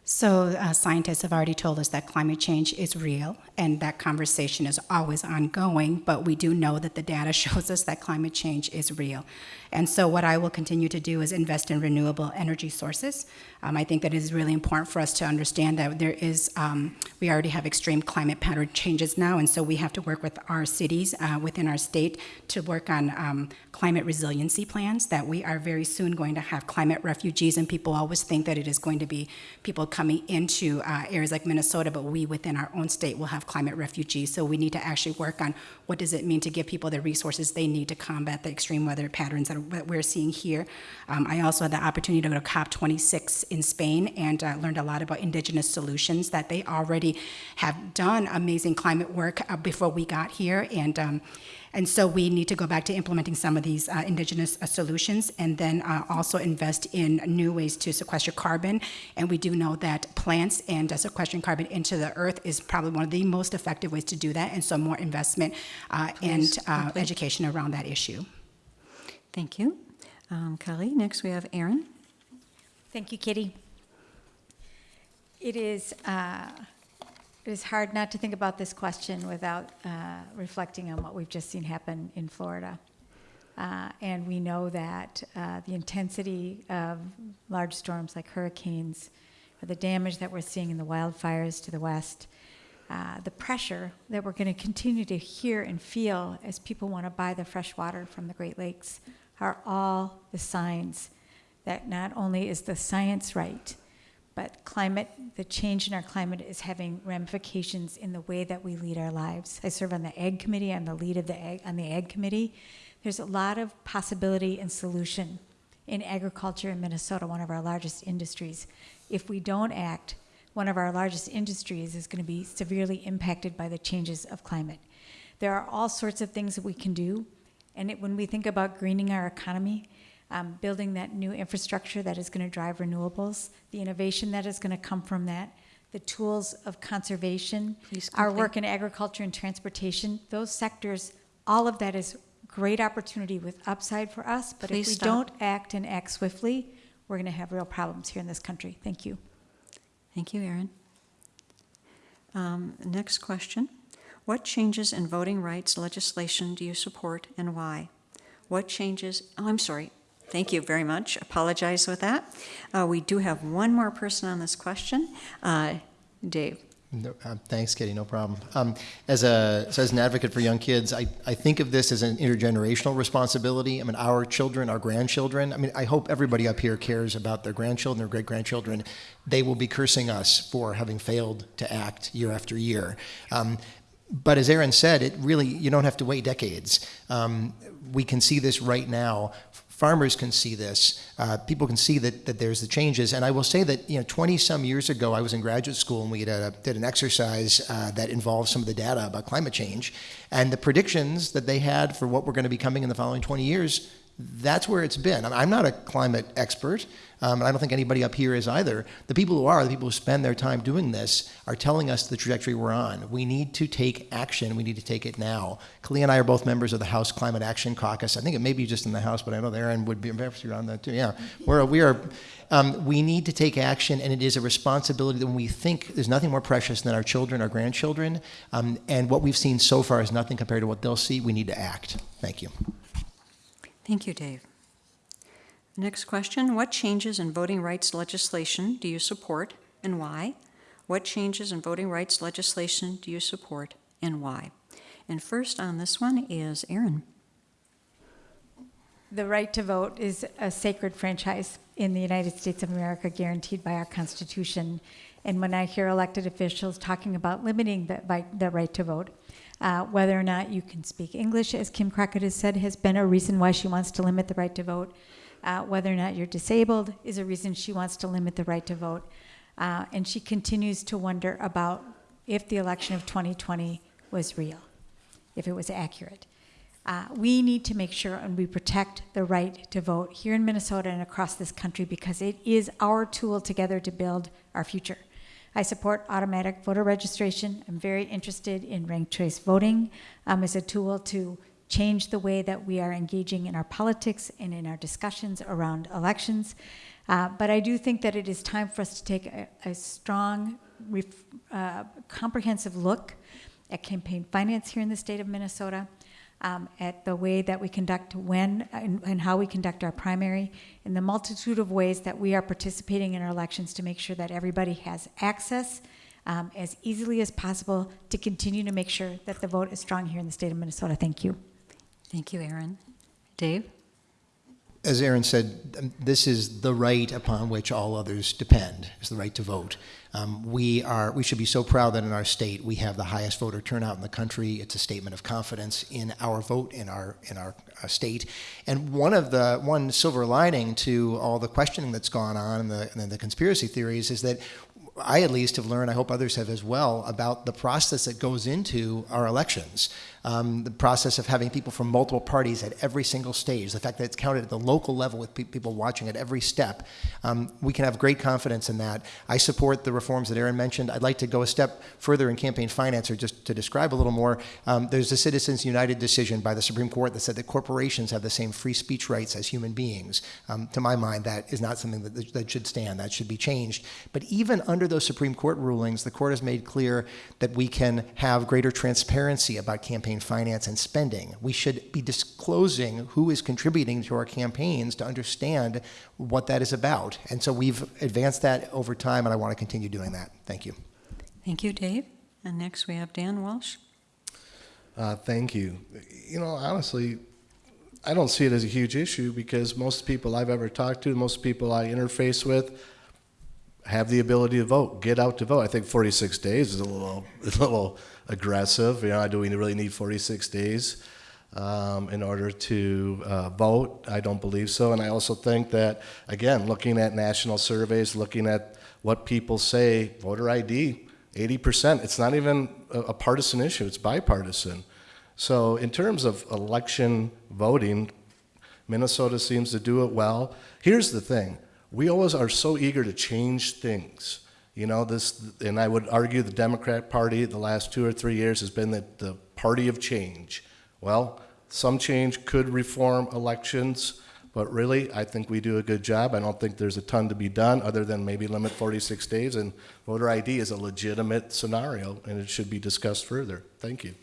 So, uh, scientists have already told us that climate change is real, and that conversation is always ongoing, but we do know that the data shows us that climate change is real. And so, what I will continue to do is invest in renewable energy sources. Um, I think that it is really important for us to understand that there is, um, we already have extreme climate pattern changes now, and so we have to work with our cities uh, within our state to work on um, climate resiliency plans. That we are very soon going to have climate refugees, and people always think that it is going to be people coming into uh, areas like Minnesota, but we within our own state will have climate refugees. So we need to actually work on what does it mean to give people the resources they need to combat the extreme weather patterns that, we're seeing here. Um, I also had the opportunity to go to COP26 in Spain and uh, learned a lot about indigenous solutions that they already have done amazing climate work uh, before we got here. And um, and so we need to go back to implementing some of these uh, indigenous uh, solutions and then uh, also invest in new ways to sequester carbon. And we do know that plants and uh, sequestering carbon into the earth is probably one of the most effective ways to do that. And so more investment uh, and uh, education around that issue. Thank you. Um, Kaohly, next we have Erin. Thank you, Kitty. It is, uh, it is hard not to think about this question without uh, reflecting on what we've just seen happen in Florida. Uh, And we know that uh, the intensity of large storms like hurricanes, or the damage that we're seeing in the wildfires to the west, uh, the pressure that we're going to continue to hear and feel as people want to buy the fresh water from the Great Lakes are all the signs that not only is the science right, but climate, the change in our climate is having ramifications in the way that we lead our lives. I serve on the Ag Committee. I'm the lead of the Ag, on the Ag Committee. There's a lot of possibility and solution in agriculture in Minnesota, one of our largest industries. If we don't act, one of our largest industries is going to be severely impacted by the changes of climate. There are all sorts of things that we can do, and it, when we think about greening our economy, um, building that new infrastructure that is going to drive renewables, the innovation that is going to come from that, the tools of conservation, our work in agriculture and transportation, those sectors, all of that is great opportunity with upside for us. But Please if we stop. don't act and act swiftly, we're going to have real problems here in this country. Thank you. Thank you, Erin. Um, Next question. What changes in voting rights legislation do you support and why? What changes, oh, I'm sorry. Thank you very much. Apologize with that. Uh, We do have one more person on this question. Uh, Dave. No, uh, thanks, Kitty. No problem. Um, as a so as an advocate for young kids, I, I think of this as an intergenerational responsibility. I mean, our children, our grandchildren. I mean, I hope everybody up here cares about their grandchildren, their great grandchildren. They will be cursing us for having failed to act year after year. Um, but as Erin said, it really you don't have to wait decades. Um, we can see this right now. Farmers can see this. Uh, people can see that, that there's the changes. And I will say that you know, 20 some years ago, I was in graduate school and we did, a, did an exercise uh, that involved some of the data about climate change and the predictions that they had for what we're going to be coming in the following 20 years. That's where it's been. I'm- not a climate expert. Um, and I don't think anybody up here is either. The people who are, the people who spend their time doing this, are telling us the trajectory we're on. We need to take action. We need to take it now. Kaohly and I are both members of the House Climate Action Caucus. I think it may be just in the House, but I know Erin would be perhaps you're on that too. Yeah, we're we are. Um, we need to take action, and it is a responsibility that when we think there's nothing more precious than our children, our grandchildren, um, and what we've seen so far is nothing compared to what they'll see. We need to act. Thank you. Thank you, Dave. Next question. What changes in voting rights legislation do you support and why? What changes in voting rights legislation do you support and why? And first on this one is Erin. The right to vote is a sacred franchise in the United States of America, guaranteed by our Constitution. And when I hear elected officials talking about limiting the, the right to vote, uh, whether or not you can speak English, as Kim Crockett has said, has been a reason why she wants to limit the right to vote. Uh, whether or not you're disabled is a reason she wants to limit the right to vote. Uh, and she continues to wonder about if the election of 2020 was real, if it was accurate. Uh, we need to make sure and we protect the right to vote here in Minnesota and across this country because it is our tool together to build our future. I support automatic voter registration. I'm very interested in ranked choice voting um, as a tool to change the way that we are engaging in our politics and in our discussions around elections. Uh, but I do think that it is time for us to take a, a strong, uh, comprehensive look at campaign finance here in the state of Minnesota, um, at the way that we conduct when and, and how we conduct our primary, and the multitude of ways that we are participating in our elections to make sure that everybody has access um, as easily as possible to continue to make sure that the vote is strong here in the state of Minnesota. Thank you. Thank you, Erin. Dave? As Erin said, this is the right upon which all others depend, is the right to vote. Um, we are we should be so proud that in our state we have the highest voter turnout in the country. It's a statement of confidence in our vote in our in our uh, state. And one of the one silver lining to all the questioning that's gone on and the, and the conspiracy theories is that I at least have learned, I hope others have as well, about the process that goes into our elections. Um, the process of having people from multiple parties at every single stage, the fact that it's counted at the local level with pe- people watching at every step. Um, we can have great confidence in that. I support the reforms that Erin mentioned. I'd like to go a step further in campaign finance, or just to describe a little more. Um, there's a Citizens United decision by the Supreme Court that said that corporations have the same free speech rights as human beings. Um, to my mind, that is not something that, that should stand. That should be changed. But even under those Supreme Court rulings, the court has made clear that we can have greater transparency about campaign finance and spending. We should be disclosing who is contributing to our campaigns to understand what that is about. And so we've advanced that over time, and I want to continue doing that. Thank you. Thank you, Dave. And next we have Dan Walsh. Uh, thank you. You know, honestly, I don't see it as a huge issue because most people I've ever talked to, most people I interface with, have the ability to vote, get out to vote. I think 46 days is a little, a little aggressive. You know, do we really need 46 days um, in order to uh, vote? I don't believe so. And I also think that, again, looking at national surveys, looking at what people say, voter ID, 80%. It's not even a, a partisan issue. It's bipartisan. So in terms of election voting, Minnesota seems to do it well. Here's the thing we always are so eager to change things. You know, this, and I would argue the Democrat Party the last two or three years has been the, the party of change. Well, some change could reform elections, but really, I think we do a good job. I don't think there's a ton to be done other than maybe limit 46 days, and voter ID is a legitimate scenario, and it should be discussed further. Thank you.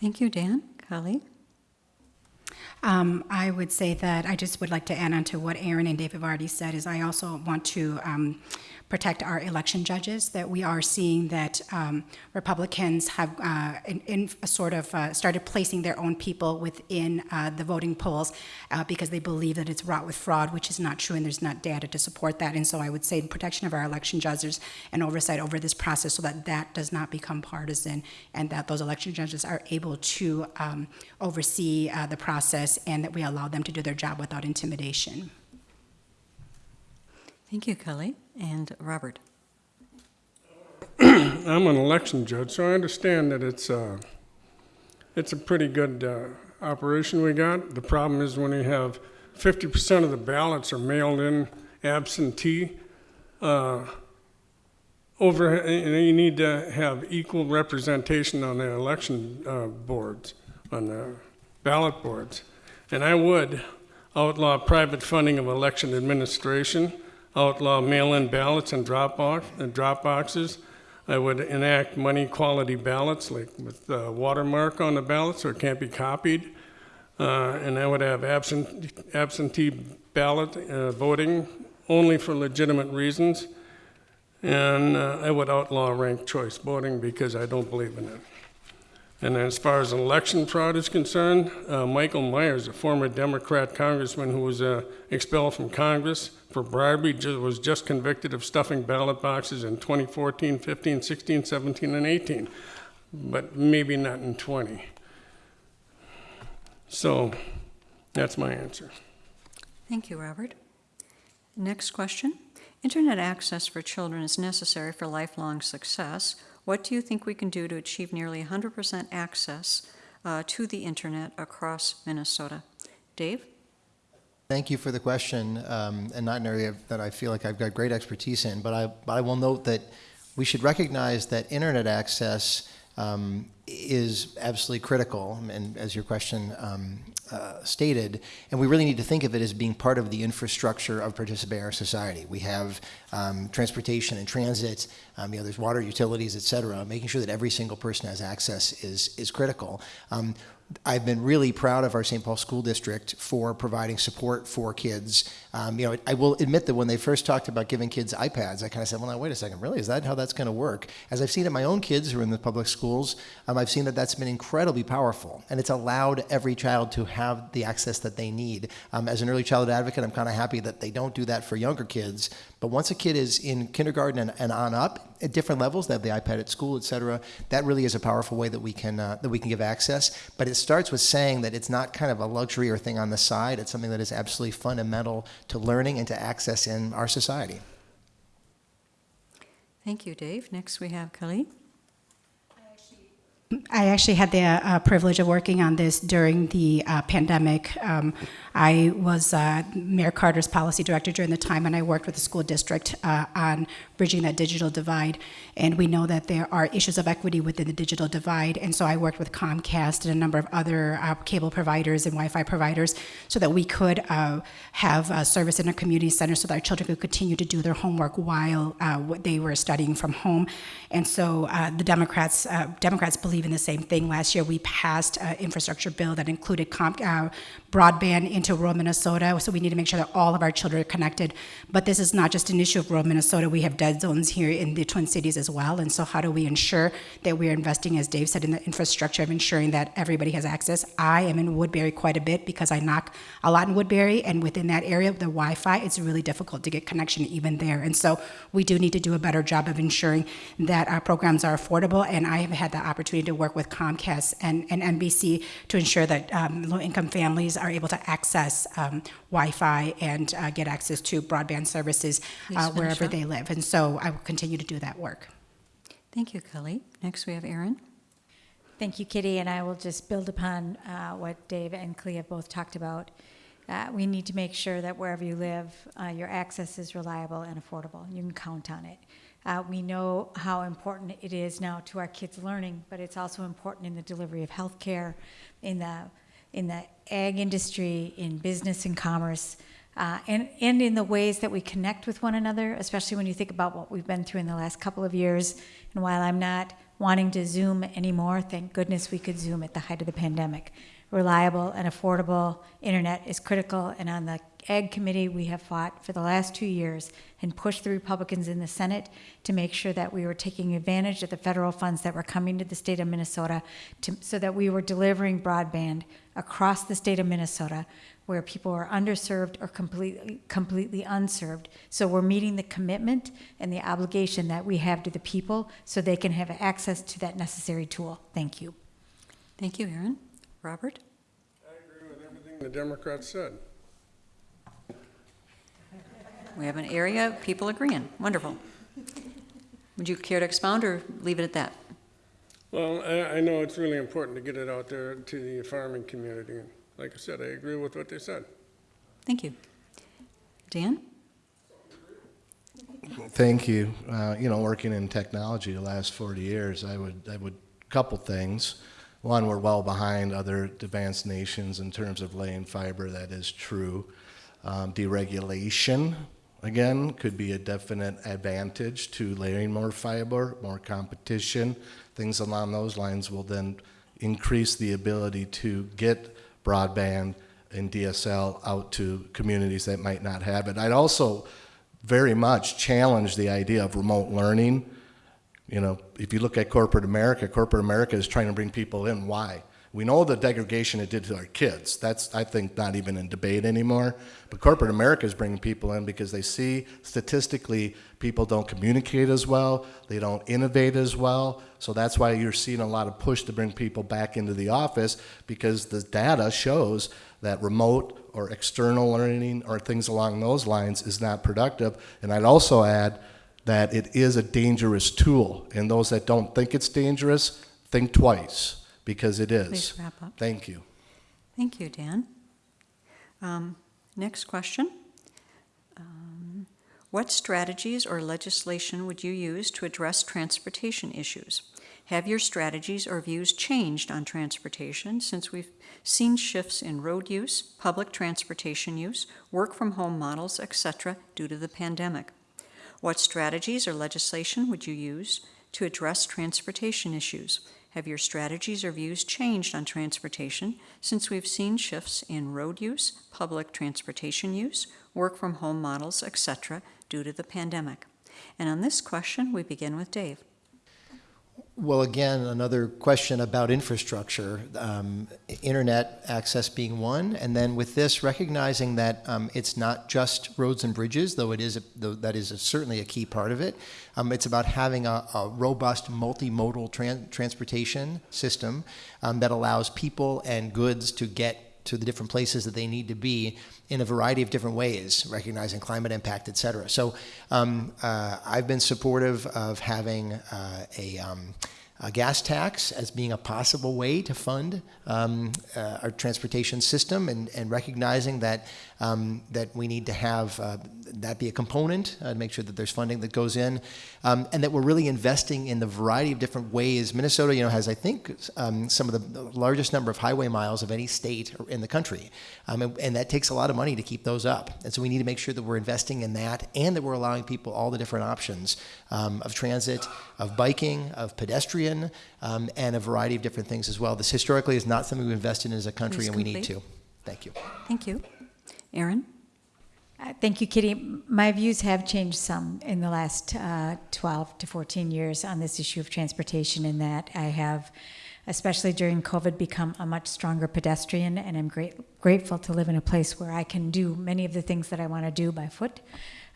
Thank you, Dan. Kaohly? Um, I would say that I just would like to add on to what Erin and Dave have already said is I also want to um, protect our election judges, that we are seeing that um, Republicans have uh, in, in a sort of uh, started placing their own people within uh, the voting polls uh, because they believe that it's wrought with fraud, which is not true, and there's not data to support that. And so I would say protection of our election judges and oversight over this process so that that does not become partisan and that those election judges are able to um, oversee uh, the process and that we allow them to do their job without intimidation. Thank you, Kaohly. And Robert? I'm an election judge, so I understand that it's, uh, it's a pretty good uh, operation we got. The problem is when you have 50% of the ballots are mailed in absentee, uh, over, you need to have equal representation on the election uh, boards, on the ballot boards. And I would outlaw private funding of election administration, outlaw mail-in ballots and drop box, and drop boxes. I would enact money quality ballots, like with the watermark on the ballot, so it can't be copied. Uh, and I would have absent, absentee ballot uh, voting only for legitimate reasons. And uh, I would outlaw ranked choice voting because I don't believe in it. And as far as election fraud is concerned, uh, Michael Myers, a former Democrat congressman who was uh, expelled from Congress for bribery, ju- was just convicted of stuffing ballot boxes in 2014, 15, 16, 17, and 18, but maybe not in 20. So that's my answer. Thank you, Robert. Next question. Internet access for children is necessary for lifelong success. What do you think we can do to achieve nearly 100% access uh, to the internet across Minnesota? Dave? Thank you for the question, um, and not an area that I feel like I've got great expertise in, but I, but I will note that we should recognize that internet access um, is absolutely critical, and as your question um, uh, stated, and we really need to think of it as being part of the infrastructure of participatory society. We have um, transportation and transit, um, you know, there's water utilities, et cetera. Making sure that every single person has access is, is critical. Um, I've been really proud of our St. Paul School District for providing support for kids. Um, you know, I will admit that when they first talked about giving kids iPads, I kind of said, well, now, wait a second, really? Is that how that's going to work? As I've seen it, my own kids who are in the public schools, um, I've seen that that's been incredibly powerful. And it's allowed every child to have the access that they need. Um, as an early childhood advocate, I'm kind of happy that they don't do that for younger kids. But once a kid is in kindergarten and, and on up, at different levels, they have the iPad at school, et cetera. That really is a powerful way that we can uh, that we can give access. But it starts with saying that it's not kind of a luxury or thing on the side. It's something that is absolutely fundamental to learning and to access in our society. Thank you, Dave. Next, we have Kaohly. I actually had the uh, privilege of working on this during the uh, pandemic. Um, I was uh, Mayor Carter's policy director during the time, and I worked with the school district uh, on bridging that digital divide. And we know that there are issues of equity within the digital divide, and so I worked with Comcast and a number of other uh, cable providers and Wi-Fi providers so that we could uh, have service in a community center so that our children could continue to do their homework while what they were studying from home. And so the Democrats Democrats believe in the same thing. Last year, we passed an infrastructure bill that included uh, broadband into rural Minnesota. So we need to make sure that all of our children are connected. But this is not just an issue of rural Minnesota. We have dead zones here in the Twin Cities as well. And so how do we ensure that we are investing, as Dave said, in the infrastructure of ensuring that everybody has access? I am in Woodbury quite a bit because I knock a lot in Woodbury, and within that area, the Wi-Fi, it's really difficult to get connection even there. And so we do need to do a better job of ensuring that our programs are affordable. And I have had the opportunity to work with Comcast and, and NBC to ensure that um, low-income families are able to access um, Wi-Fi and uh, get access to broadband services uh, wherever up. they live. And so I will continue to do that work. Thank you, Kaohly. Next, we have Erin. Thank you, Kitty, and I will just build upon uh, what Dave and Kaohly have both talked about. Uh, We need to make sure that wherever you live, uh, your access is reliable and affordable. You can count on it. Uh, We know how important it is now to our kids' learning, but it's also important in the delivery of healthcare, in the, in the ag industry, in business and commerce, uh, and, and in the ways that we connect with one another, especially when you think about what we've been through in the last couple of years. And while I'm not wanting to Zoom anymore, thank goodness we could Zoom at the height of the pandemic. Reliable and affordable internet is critical, and on the Ag Committee, we have fought for the last two years and pushed the Republicans in the Senate to make sure that we were taking advantage of the federal funds that were coming to the state of Minnesota to, so that we were delivering broadband across the state of Minnesota where people are underserved or completely, completely unserved. So we're meeting the commitment and the obligation that we have to the people so they can have access to that necessary tool. Thank you. Thank you, Erin. Robert? I agree with everything the Democrats said. We have an area of people agreeing. Wonderful. Would you care to expound or leave it at that? Well, I, I know it's really important to get it out there to the farming community. And Like I said, I agree with what they said. Thank you. Dan? Thank you. Uh, you know, working in technology the last 40 years, I would, I would, couple things. One, we're well behind other advanced nations in terms of laying fiber. That is true. Um, deregulation, again, could be a definite advantage to layering more fiber, more competition. Things along those lines will then increase the ability to get broadband and DSL out to communities that might not have it. I'd also very much challenge the idea of remote learning. You know, if you look at corporate America, corporate America is trying to bring people in. Why? We know the degradation it did to our kids. That's, I think, not even in debate anymore. But corporate America is bringing people in because they see statistically people don't communicate as well, they don't innovate as well. So that's why you're seeing a lot of push to bring people back into the office because the data shows that remote or external learning or things along those lines is not productive. And I'd also add that it is a dangerous tool. And those that don't think it's dangerous, think twice because it is. Please wrap up. Thank you. Thank you, Dan. Um, Next question. Um, What strategies or legislation would you use to address transportation issues? Have your strategies or views changed on transportation since we've seen shifts in road use, public transportation use, work-from-home models, etc., due to the pandemic? What strategies or legislation would you use to address transportation issues? Have your strategies or views changed on transportation since we've seen shifts in road use, public transportation use, work from home models, etc., due to the pandemic? And on this question, we begin with Dave. Well, again, another question about infrastructure, um, internet access being one, and then with this, recognizing that um, it's not just roads and bridges, though it is a, though that is a, certainly a key part of it. Um, it's about having a, a robust multimodal tran- transportation system um, that allows people and goods to get to the different places that they need to be in a variety of different ways, recognizing climate impact, et cetera. So um, uh, I've been supportive of having uh, a, um, a gas tax as being a possible way to fund um, uh, our transportation system and, and recognizing that, um, that we need to have uh, that be a component uh, to make sure that there's funding that goes in um, and that we're really investing in the variety of different ways. Minnesota, you know, has, I think, um, some of the largest number of highway miles of any state in the country. Um, and, and that takes a lot of money to keep those up. And so we need to make sure that we're investing in that and that we're allowing people all the different options um, of transit, of biking, of pedestrian, um, and a variety of different things as well. This historically is not something we've invested in as a country, and we need to. Thank you. Thank you. Erin? Uh, Thank you, Kitty. My views have changed some in the last uh, 12 to 14 years on this issue of transportation, in that I have, especially during COVID, become a much stronger pedestrian, and I'm great, grateful to live in a place where I can do many of the things that I want to do by foot.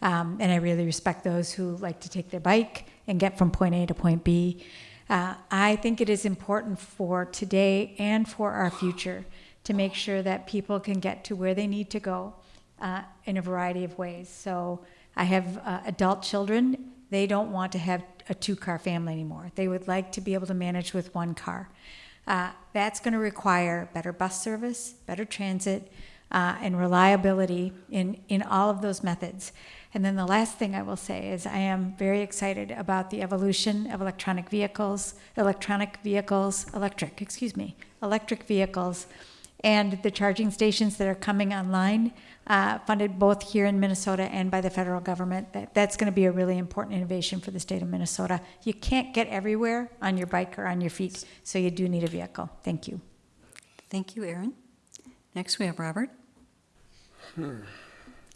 Um, and I really respect those who like to take their bike and get from point A to point B. Uh, I think it is important for today and for our future to make sure that people can get to where they need to go uh, in a variety of ways. So I have uh, adult children. They don't want to have a two car family anymore. They would like to be able to manage with one car. Uh, that's going to require better bus service, better transit, uh, and reliability in, in all of those methods. And then the last thing I will say is I am very excited about the evolution of electronic vehicles, electronic vehicles, electric, excuse me, electric vehicles, and the charging stations that are coming online, uh, funded both here in Minnesota and by the federal government. That, that's going to be a really important innovation for the state of Minnesota. You can't get everywhere on your bike or on your feet, so you do need a vehicle. Thank you. Thank you, Erin. Next, we have Robert.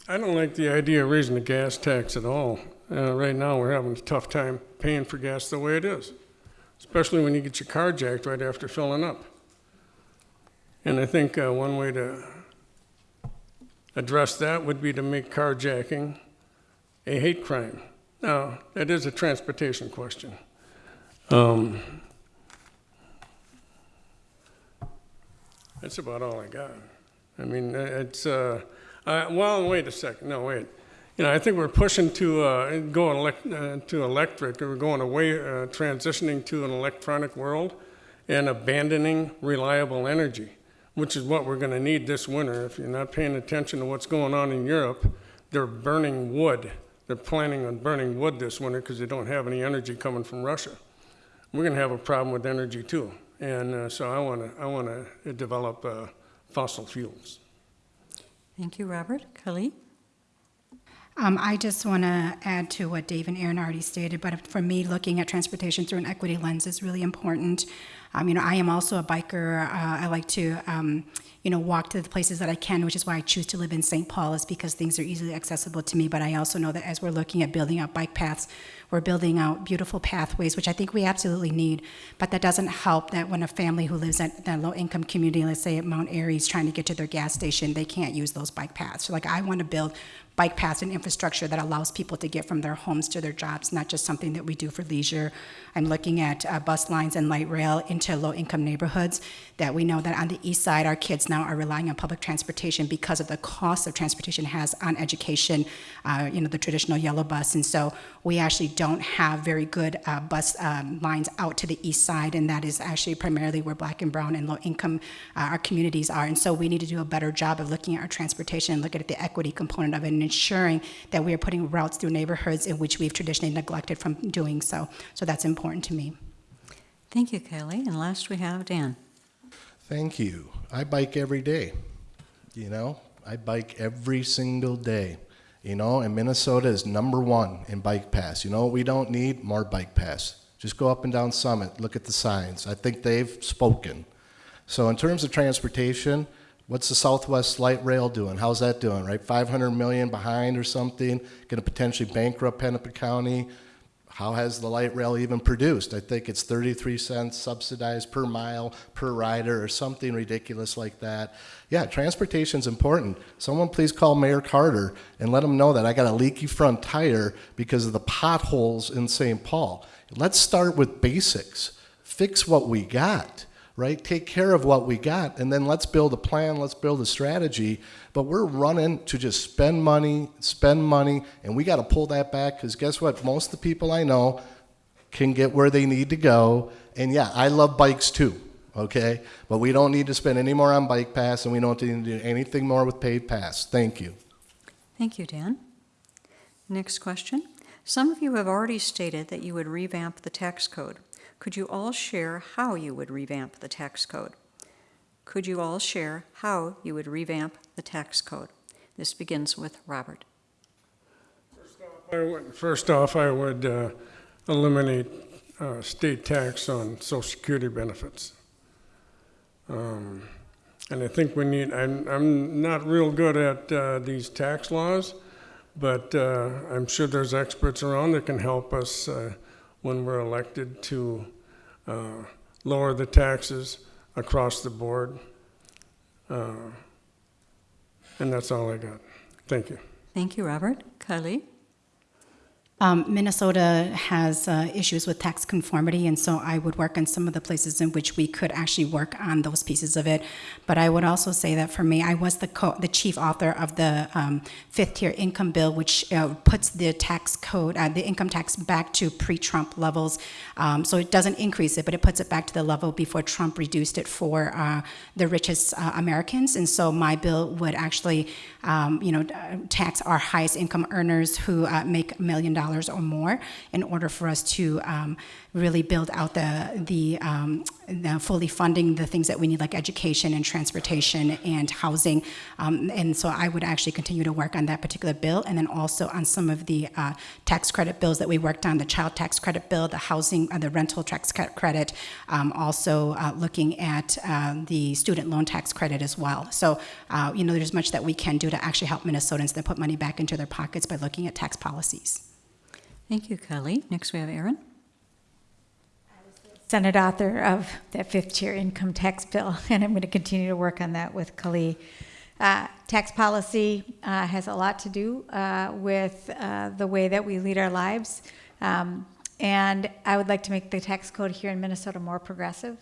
I don't like the idea of raising the gas tax at all. Uh, right now, we're having a tough time paying for gas the way it is, especially when you get your car jacked right after filling up. And I think uh, one way to address that would be to make carjacking a hate crime. Now, that is a transportation question. Um, that's about all I got. I mean, uh, it's, uh, uh, well, wait a second, no, wait. You know, I think we're pushing to, uh, go uh, to electric, we're going away, uh, transitioning to an electronic world and abandoning reliable energy, which is what we're gonna need this winter. If you're not paying attention to what's going on in Europe, they're burning wood. They're planning on burning wood this winter because they don't have any energy coming from Russia. We're gonna have a problem with energy too. And, uh, so I wanna, I wanna develop, uh, fossil fuels. Thank you, Robert. Kaohly? Um, I just want to add to what Dave and Erin already stated, but for me, looking at transportation through an equity lens is really important. Um, you know, I am also a biker. Uh, I like to, um, you know, walk to the places that I can, which is why I choose to live in St. Paul, is because things are easily accessible to me. But I also know that as we're looking at building out bike paths, we're building out beautiful pathways, which I think we absolutely need. But that doesn't help that when a family who lives at that low income community, let's say at Mount Airy, is trying to get to their gas station, they can't use those bike paths. So, like, I want to build bike paths and infrastructure that allows people to get from their homes to their jobs, not just something that we do for leisure. I'm looking at uh, bus lines and light rail into low-income neighborhoods that we know that on the east side, our kids now are relying on public transportation because of the cost of transportation has on education, uh, you know, the traditional yellow bus. And so we actually don't have very good uh, bus um, lines out to the east side, and that is actually primarily where black and brown and low-income uh, our communities are. And so we need to do a better job of looking at our transportation and looking at the equity component of it and ensuring that we are putting routes through neighborhoods in which we've traditionally neglected from doing so. So that's important to me. Thank you, Kaohly. And last, we have Dan. Thank you. I bike every day. You know, I bike every single day. You know, and Minnesota is number one in bike paths. You know what we don't need? More bike paths. Just go up and down Summit, look at the signs. I think they've spoken. So in terms of transportation, what's the Southwest Light Rail doing? How's that doing, right? 500 million behind or something, going to potentially bankrupt Hennepin County. How has the light rail even produced? I think it's 33 cents subsidized per mile per rider or something ridiculous like that. Yeah, transportation's important. Someone please call Mayor Carter and let him know that I got a leaky front tire because of the potholes in St. Paul. Let's start with basics. Fix what we got right? Take care of what we got, and then let's build a plan, let's build a strategy. But we're running to just spend money, spend money, and we got to pull that back because guess what? Most of the people I know can get where they need to go. And yeah, I love bikes too, okay? But we don't need to spend any more on bike pass, and we don't need to do anything more with paid pass. Thank you. Thank you, Dan. Next question. Some of you have already stated that you would revamp the tax code. Could you all share how you would revamp the tax code? Could you all share how you would revamp the tax code? This begins with Robert. Would- First off, I would uh, eliminate uh, state tax on social security benefits. Um, And I think we need, I'm, I'm not real good at uh, these tax laws, but uh, I'm sure there's experts around that can help us uh, when we're elected to uh, lower the taxes across the board. Uh, And that's all I got. Thank you. Thank you, Robert. Kaohly? Um, Minnesota has uh, issues with tax conformity, and so I would work on some of the places in which we could actually work on those pieces of it. But I would also say that for me, I was the co- the chief author of the um, fifth tier income bill, which uh, puts the tax code, uh, the income tax, back to pre-Trump levels. Um, so it doesn't increase it, but it puts it back to the level before Trump reduced it for uh, the richest uh, Americans. And so my bill would actually, um, you know, uh, tax our highest income earners who make a million dollars or more in order for us to um, really build out the, the, um, the fully funding the things that we need like education and transportation and housing. Um, and so I would actually continue to work on that particular bill and then also on some of the uh, tax credit bills that we worked on, the child tax credit bill, the housing, uh, the rental tax credit, um, also uh, looking at uh, the student loan tax credit as well. So, uh, you know, there's much that we can do to actually help Minnesotans that put money back into their pockets by looking at tax policies. Thank you, Kaohly. Next, we have Erin. Senate author of that fifth tier income tax bill, and I'm going to continue to work on that with Kaohly. Uh, tax policy uh, has a lot to do uh, with uh, the way that we lead our lives. Um, and I would like to make the tax code here in Minnesota more progressive.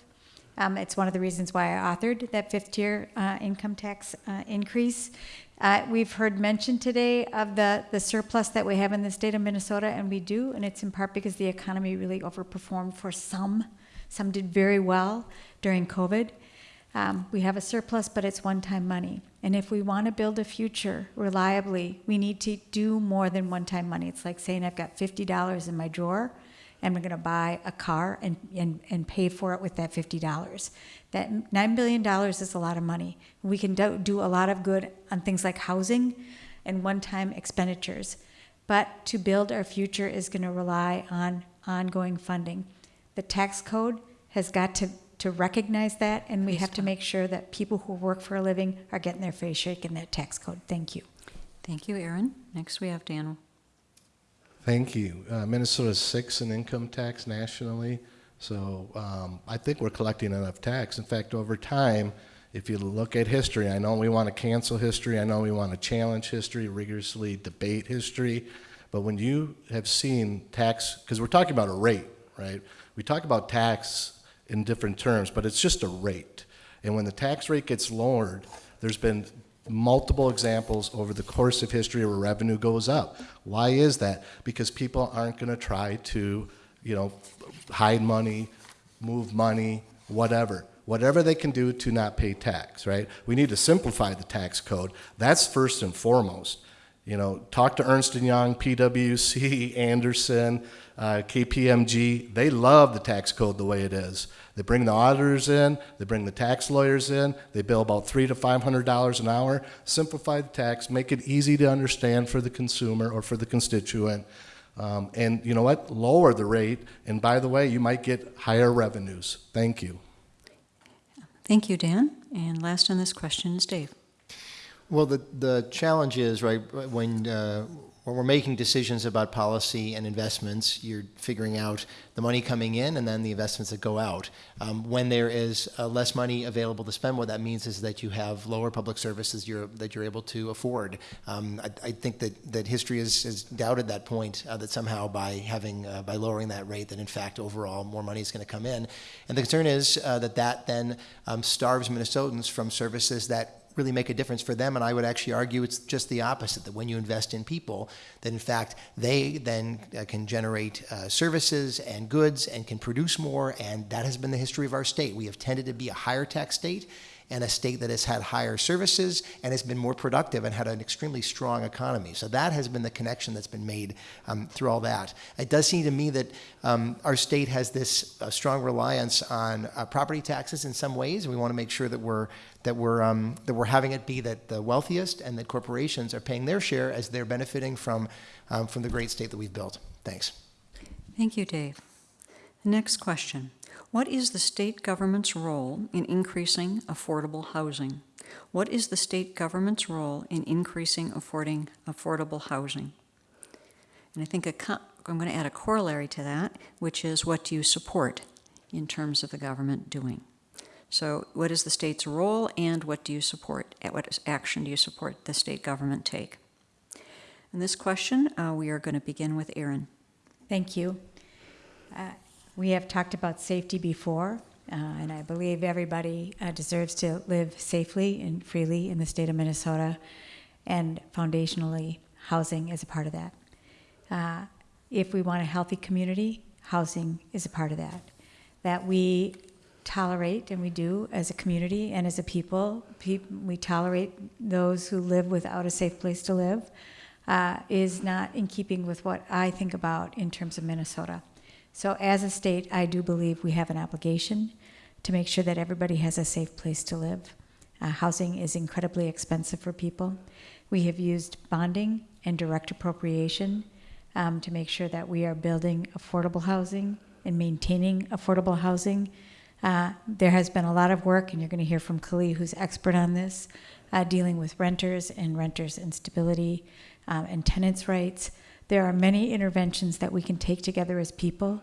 Um, it's one of the reasons why I authored that fifth tier uh, income tax uh, increase. Uh, we've heard mention today of the, the surplus that we have in the state of Minnesota, and we do, and it's in part because the economy really overperformed for some. Some did very well during COVID. Um, we have a surplus, but it's one time money. And if we want to build a future reliably, we need to do more than one time money. It's like saying, I've got $50 in my drawer and we're going to buy a car and, and, and pay for it with that $50. That $9 billion is a lot of money. We can do, do a lot of good on things like housing and one time expenditures. But to build our future is going to rely on ongoing funding. The tax code has got to, to recognize that, and we have to make sure that people who work for a living are getting their face shaken in that tax code. Thank you. Thank you, Erin. Next, we have Dan. Thank you. Uh, Minnesota's six in income tax nationally, so um, I think we're collecting enough tax. In fact, over time, if you look at history, I know we want to cancel history, I know we want to challenge history, rigorously debate history, but when you have seen tax, because we're talking about a rate, right? We talk about tax in different terms, but it's just a rate. And when the tax rate gets lowered, there's been multiple examples over the course of history where revenue goes up. Why is that? Because people aren't going to try to, you know, hide money, move money, whatever. Whatever they can do to not pay tax, right? We need to simplify the tax code. That's first and foremost. You know, talk to Ernst & Young, PwC, Andersen, uh, KPMG. They love the tax code the way it is. They bring the auditors in, they bring the tax lawyers in, they bill about three to five hundred dollars an hour. Simplify the tax, make it easy to understand for the consumer or for the constituent. Um, and you know what? Lower the rate, and by the way, you might get higher revenues. Thank you. Thank you, Dan. And last on this question is Dave. Well, the, the challenge is, right, when, uh, when we're making decisions about policy and investments, you're figuring out the money coming in and then the investments that go out. Um, when there is uh, less money available to spend, what that means is that you have lower public services you're, that you're able to afford. Um, I, I think that, that history has, has doubted that point, uh, that somehow by having, uh, by lowering that rate, that in fact overall more money is going to come in. And the concern is uh, that that then um, starves Minnesotans from services that really make a difference for them. And I would actually argue it's just the opposite that when you invest in people, that in fact they then uh, can generate uh, services and goods and can produce more. And that has been the history of our state. We have tended to be a higher tax state and a state that has had higher services and has been more productive and had an extremely strong economy. So that has been the connection that's been made um, through all that. It does seem to me that um, our state has this uh, strong reliance on uh, property taxes in some ways, we want to make sure that we're that we're um, that we're having it be that the wealthiest and that corporations are paying their share as they're benefiting from um, from the great state that we've built. Thanks. Thank you, Dave. Next question. What is the state government's role in increasing affordable housing? What is the state government's role in increasing affording affordable housing? And I think I'm going to add a corollary to that, which is what do you support in terms of the government doing? So, what is the state's role, and what do you support? At What action do you support the state government take? In this question, uh, we are going to begin with Erin. Thank you. Uh, we have talked about safety before, uh, and I believe everybody uh, deserves to live safely and freely in the state of Minnesota, and foundationally, housing is a part of that. Uh, if we want a healthy community, housing is a part of that. That we tolerate, and we do as a community and as a people, pe- we tolerate those who live without a safe place to live, uh, is not in keeping with what I think about in terms of Minnesota. So, as a state, I do believe we have an obligation to make sure that everybody has a safe place to live. Uh, housing is incredibly expensive for people. We have used bonding and direct appropriation um, to make sure that we are building affordable housing and maintaining affordable housing. Uh, there has been a lot of work, and you're going to hear from Kaohly, who's expert on this, uh, dealing with renters and renters instability um, and tenants' rights. There are many interventions that we can take together as people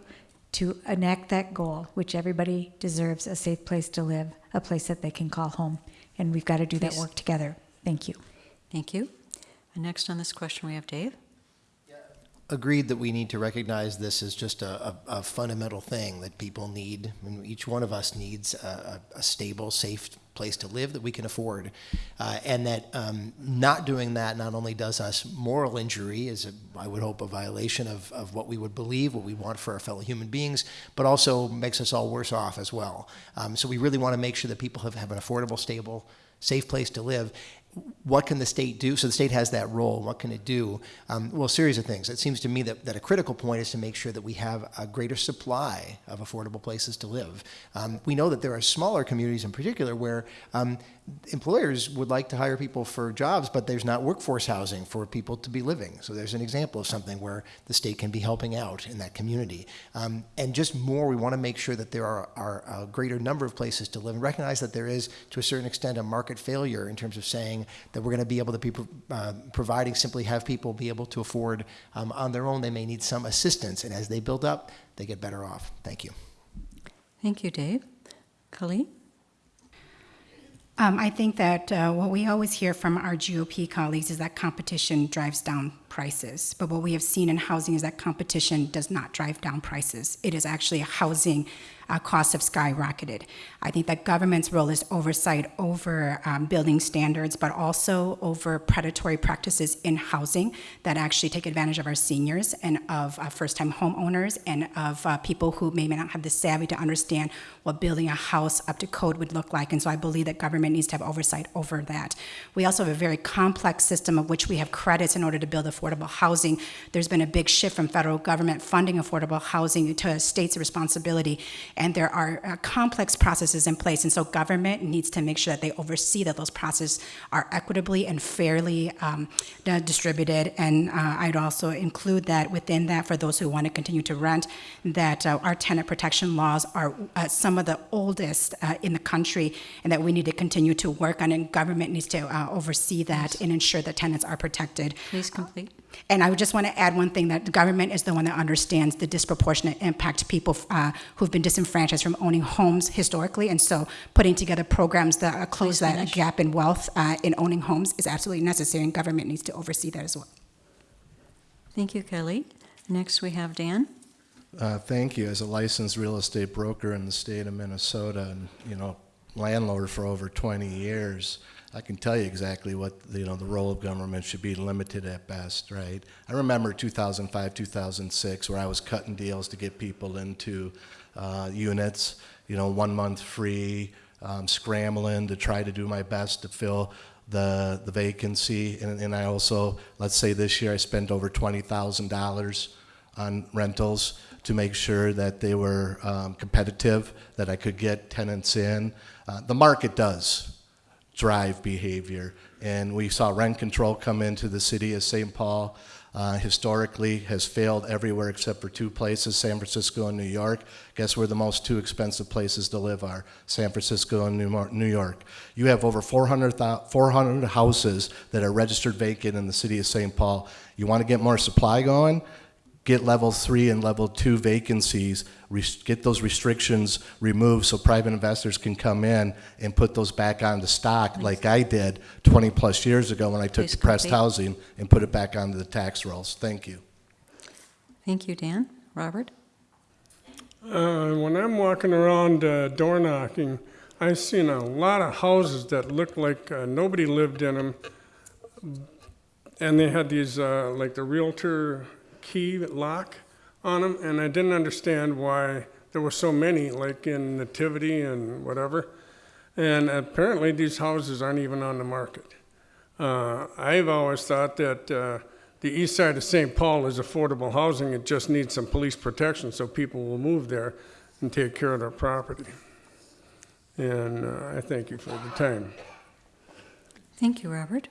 to enact that goal, which everybody deserves a safe place to live, a place that they can call home. And we've got to do that work together. Thank you. Thank you. And next on this question, we have Dave. agreed that we need to recognize this as just a, a, a fundamental thing that people need. And each one of us needs a, a, a stable, safe place to live that we can afford. Uh, and that um, not doing that not only does us moral injury, is I would hope a violation of, of what we would believe, what we want for our fellow human beings, but also makes us all worse off as well. Um, so we really want to make sure that people have, have an affordable, stable, safe place to live what can the state do? So the state has that role. What can it do? Um, well, a series of things. It seems to me that, that a critical point is to make sure that we have a greater supply of affordable places to live. Um, we know that there are smaller communities in particular where um, employers would like to hire people for jobs, but there's not workforce housing for people to be living. So there's an example of something where the state can be helping out in that community. Um, and just more, we want to make sure that there are, are a greater number of places to live and recognize that there is, to a certain extent, a market failure in terms of saying that we're going to be able to be uh, providing simply have people be able to afford um, on their own. They may need some assistance, and as they build up, they get better off. Thank you. Thank you, Dave. Kaohly? Um, I think that uh, what we always hear from our GOP colleagues is that competition drives down prices. But what we have seen in housing is that competition does not drive down prices. It is actually housing uh, costs have skyrocketed. I think that government's role is oversight over um, building standards, but also over predatory practices in housing that actually take advantage of our seniors and of uh, first-time homeowners and of uh, people who may not have the savvy to understand what building a house up to code would look like. And so I believe that government needs to have oversight over that. We also have a very complex system of which we have credits in order to build affordable affordable housing. There's been a big shift from federal government funding affordable housing to states' responsibility, and there are uh, complex processes in place. And so government needs to make sure that they oversee that those processes are equitably and fairly um, distributed. And uh, I'd also include that within that, for those who want to continue to rent, that uh, our tenant protection laws are uh, some of the oldest uh, in the country, and that we need to continue to work on. And government needs to uh, oversee that and ensure that tenants are protected. Please complete. And I would just want to add one thing that the government is the one that understands the disproportionate impact people uh, who've been disenfranchised from owning homes historically. And so putting together programs that uh, close Please that finish. gap in wealth uh, in owning homes is absolutely necessary, and government needs to oversee that as well. Thank you, Kaohly. Next, we have Dan. Uh, Thank you. As a licensed real estate broker in the state of Minnesota and, you know, landlord for over 20 years, I can tell you exactly what, you know, the role of government should be limited at best, right? I remember 2005, 2006, where I was cutting deals to get people into uh, units, you know, one month free, um, scrambling to try to do my best to fill the, the vacancy. And, and I also, let's say this year, I spent over $20,000 on rentals to make sure that they were um, competitive, that I could get tenants in. Uh, the market does drive behavior, and we saw rent control come into the city of St. Paul. Uh, historically, has failed everywhere except for two places: San Francisco and New York. Guess where the most two expensive places to live are? San Francisco and New York. You have over 400, 400 houses that are registered vacant in the city of St. Paul. You want to get more supply going? Get level three and level two vacancies, get those restrictions removed so private investors can come in and put those back on the stock like I did 20 plus years ago when I took Please depressed complete. housing and put it back onto the tax rolls. Thank you. Thank you, Dan. Robert? Uh, when I'm walking around uh, door knocking, I've seen a lot of houses that look like uh, nobody lived in them. And they had these, uh, like the realtor key lock on them, and I didn't understand why there were so many, like in Nativity and whatever. And apparently, these houses aren't even on the market. Uh, I've always thought that uh, the east side of St. Paul is affordable housing. It just needs some police protection so people will move there and take care of their property. And uh, I thank you for the time. Thank you, Robert.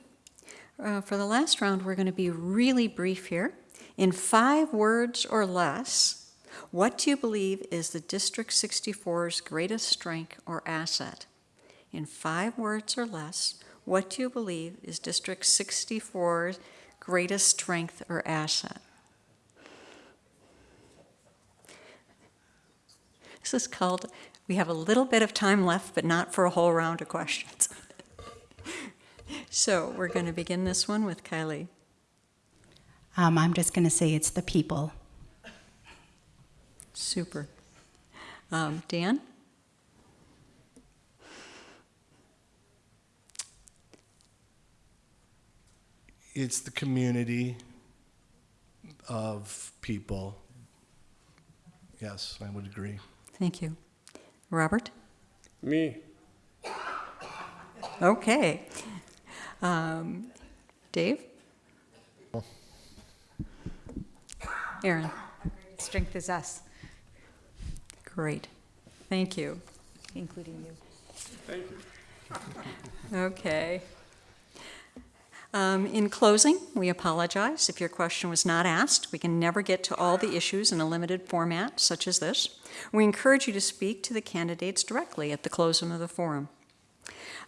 Uh, For the last round, we're going to be really brief here. In five words or less, what do you believe is the District 64's greatest strength or asset? In five words or less, what do you believe is District 64's greatest strength or asset? This is called, we have a little bit of time left, but not for a whole round of questions. So we're going to begin this one with Kaohly. Um, I'm just going to say it's the people. Super. Um, Dan? It's the community of people. Yes, I would agree. Thank you. Robert? Me, Okay. Um, Dave? Erin? Strength is us, Great. Thank you. including you. thank you. Okay. Um, In closing, we apologize if your question was not asked. We can never get to all the issues in a limited format such as this. We encourage you to speak to the candidates directly at the closing of the forum.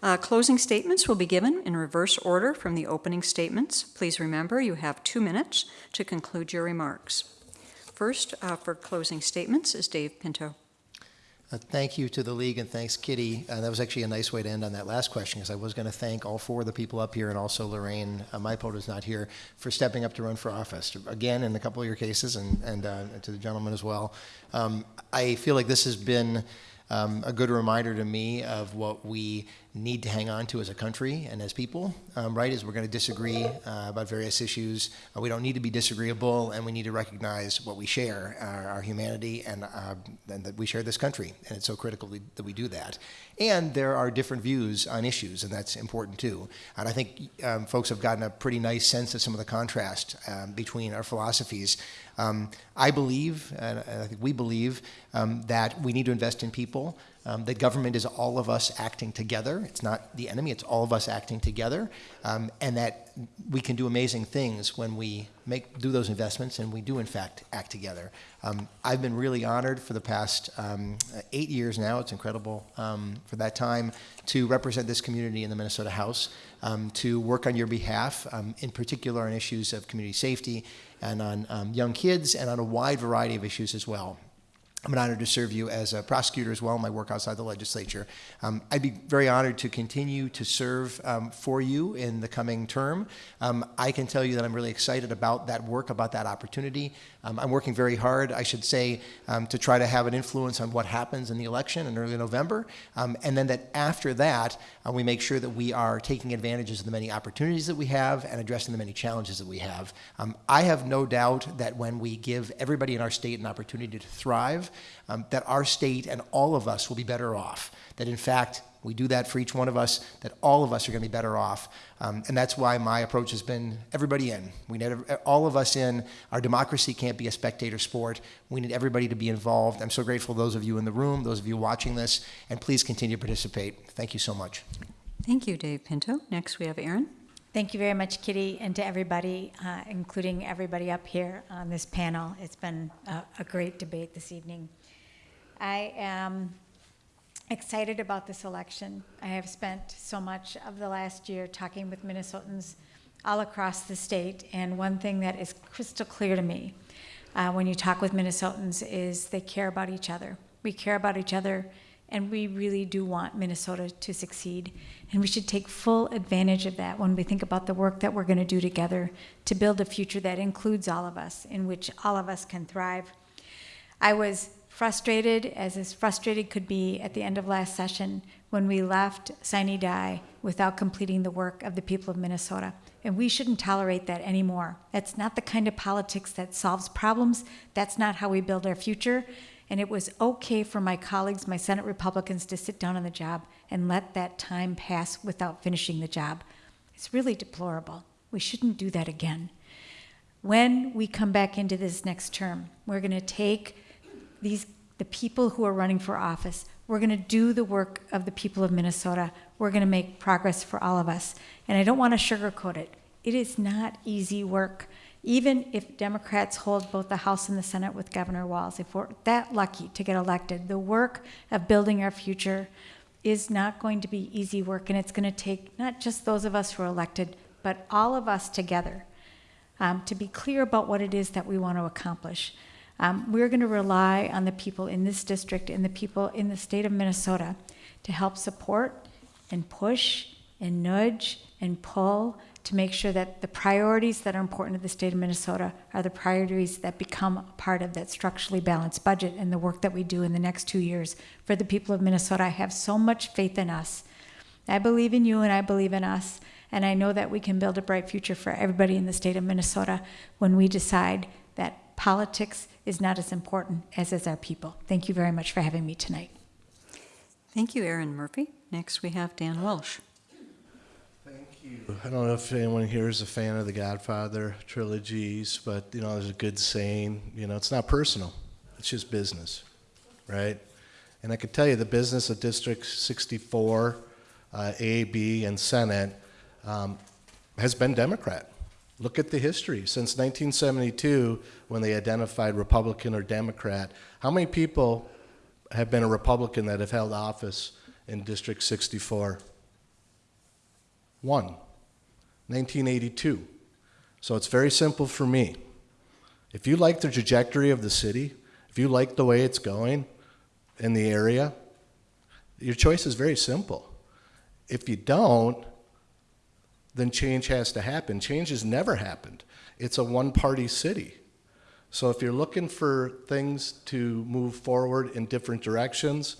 Uh, Closing statements will be given in reverse order from the opening statements. Please remember, you have two minutes to conclude your remarks. First, uh, for closing statements, is Dave Pinto. Uh, Thank you to the league and thanks Kitty. Uh, That was actually a nice way to end on that last question because I was going to thank all four of the people up here and also Lorraine, uh, my is not here, for stepping up to run for office. Again, in a couple of your cases and, and uh, to the gentleman as well. Um, I feel like this has been um, a good reminder to me of what we need to hang on to as a country and as people, um, right? Is we're going to disagree uh, about various issues. Uh, we don't need to be disagreeable, and we need to recognize what we share, our, our humanity, and, uh, and that we share this country. And it's so critical we, that we do that. And there are different views on issues, and that's important too. And I think um, folks have gotten a pretty nice sense of some of the contrast um, between our philosophies. Um, I believe, and I think we believe, um, that we need to invest in people. Um, that government is all of us acting together. It's not the enemy, it's all of us acting together. Um, and that we can do amazing things when we make, do those investments and we do, in fact, act together. Um, I've been really honored for the past um, eight years now, it's incredible um, for that time, to represent this community in the Minnesota House, um, to work on your behalf, in particular on issues of community safety and on um, young kids and on a wide variety of issues as well. I'm an honor to serve you as a prosecutor as well in my work outside the legislature. Um, I'd be very honored to continue to serve um, for you in the coming term. Um, I can tell you that I'm really excited about that work, about that opportunity. Um, I'm working very hard, I should say, um, to try to have an influence on what happens in the election in early November. Um, and then that after that, uh, we make sure that we are taking advantages of the many opportunities that we have and addressing the many challenges that we have. I have no doubt that when we give everybody in our state an opportunity to thrive, um, that our state and all of us will be better off. That in fact, we do that for each one of us, that all of us are going to be better off. Um, and that's why my approach has been everybody in. We need all of us in. Our democracy can't be a spectator sport. We need everybody to be involved. I'm so grateful to those of you in the room, those of you watching this, and please continue to participate. Thank you so much. Thank you, Dave Pinto. Next, we have Erin. Thank you very much, Kitty, and to everybody, uh, including everybody up here on this panel. It's been a, a great debate this evening. I am excited about this election. I have spent so much of the last year talking with Minnesotans all across the state, and one thing that is crystal clear to me uh, when you talk with Minnesotans is they care about each other. We care about each other, and we really do want Minnesota to succeed. And we should take full advantage of that when we think about the work that we're going to do together to build a future that includes all of us, in which all of us can thrive. I was frustrated, as as frustrated could be at the end of last session when we left sine die without completing the work of the people of Minnesota. And we shouldn't tolerate that anymore. That's not the kind of politics that solves problems. That's not how we build our future. And it was okay for my colleagues, my Senate Republicans, to sit down on the job and let that time pass without finishing the job. It's really deplorable. We shouldn't do that again. When we come back into this next term, we're going to take these the people who are running for office. We're going to do the work of the people of Minnesota. We're going to make progress for all of us. And I don't want to sugarcoat it. It is not easy work. Even if Democrats hold both the House and the Senate with Governor Walz, if we're that lucky to get elected, the work of building our future is not going to be easy work. And it's going to take not just those of us who are elected, but all of us together um, to be clear about what it is that we want to accomplish. Um, we're going to rely on the people in this district and the people in the state of Minnesota to help support and push and nudge and pull to make sure that the priorities that are important to the state of Minnesota are the priorities that become a part of that structurally balanced budget and the work that we do in the next two years for the people of Minnesota. I have so much faith in us. I believe in you and I believe in us. And I know that we can build a bright future for everybody in the state of Minnesota when we decide that politics is not as important as is our people. Thank you very much for having me tonight. Thank you, Erin Murphy. Next, we have Dan Walsh. Thank you. I don't know if anyone here is a fan of the Godfather trilogies, but you know, there's a good saying. You know, it's not personal; it's just business, right? And I could tell you, the business of District 64, uh, A, B, and Senate um, has been Democrat. Look at the history. Since 1972, when they identified Republican or Democrat, how many people have been a Republican that have held office in District 64? One. 1982. So it's very simple for me. If you like the trajectory of the city, if you like the way it's going in the area, your choice is very simple. If you don't, then change has to happen. Change has never happened. It's a one party city. So if you're looking for things to move forward in different directions,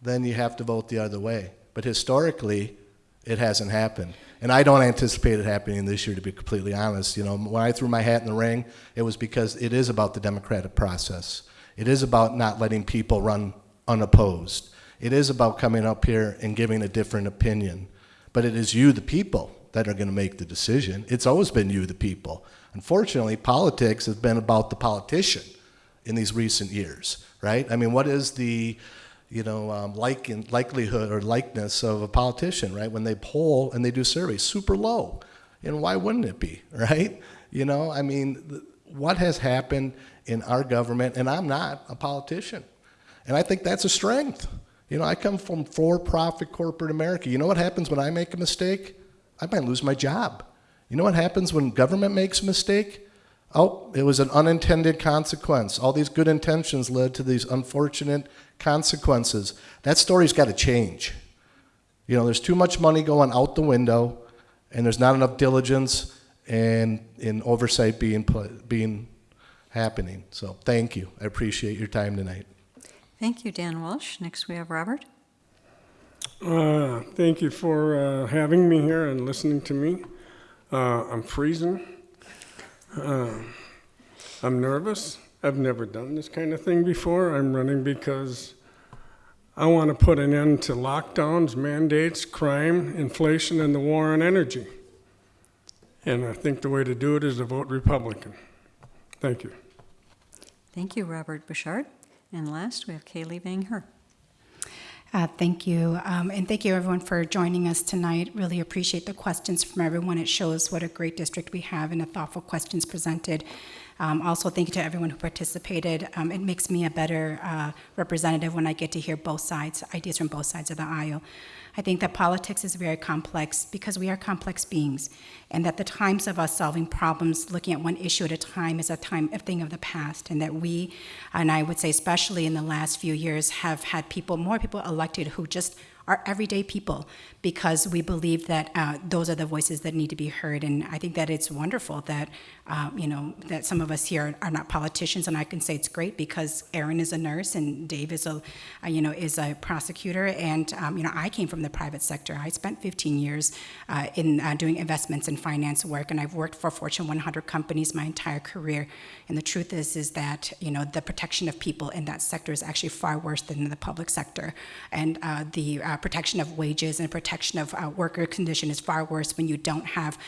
then you have to vote the other way. But historically, it hasn't happened. And I don't anticipate it happening this year, to be completely honest. You know, when I threw my hat in the ring, it was because it is about the democratic process. It is about not letting people run unopposed. It is about coming up here and giving a different opinion. But it is you, the people, that are going to make the decision. It's always been you, the people. Unfortunately, politics has been about the politician in these recent years, right? I mean, what is the, you know, um, like likelihood or likeness of a politician, right? When they poll and they do surveys, super low. And why wouldn't it be, right? You know, I mean, what has happened in our government, and I'm not a politician. And I think that's a strength. You know, I come from for profit corporate America. You know what happens when I make a mistake? I might lose my job. You know what happens when government makes a mistake? Oh, it was an unintended consequence. All these good intentions led to these unfortunate consequences. That story's got to change. You know, there's too much money going out the window, and there's not enough diligence and in oversight being being happening. So, thank you. I appreciate your time tonight. Thank you, Dan Walsh. Next, we have Robert. Uh, Thank you for uh, having me here and listening to me. Uh, I'm freezing. Uh, I'm nervous. I've never done this kind of thing before. I'm running because I want to put an end to lockdowns, mandates, crime, inflation, and the war on energy. And I think the way to do it is to vote Republican. Thank you. Thank you, Robert Bouchard. And last, we have Kaohly Her. Uh, Thank you, Um, and thank you everyone for joining us tonight. Really appreciate the questions from everyone. It shows what a great district we have and the thoughtful questions presented. Um, Also, thank you to everyone who participated. Um, It makes me a better uh, representative when I get to hear both sides, ideas from both sides of the aisle. I think that politics is very complex because we are complex beings, and that the times of us solving problems, looking at one issue at a time, is a time a thing of the past, and that we, and I would say especially in the last few years, have had people, more people elected who just are everyday people because we believe that uh, those are the voices that need to be heard. And I think that it's wonderful that, uh, you know, that some of us here are not politicians. And I can say it's great because Erin is a nurse and Dave is a, uh, you know, is a prosecutor. And, um, you know, I came from the private sector. I spent 15 years uh, in uh, doing investments and finance work. And I've worked for Fortune 100 companies my entire career. And the truth is, is that, you know, the protection of people in that sector is actually far worse than in the public sector. And uh, the uh, protection of wages and protection of worker condition is far worse when you don't have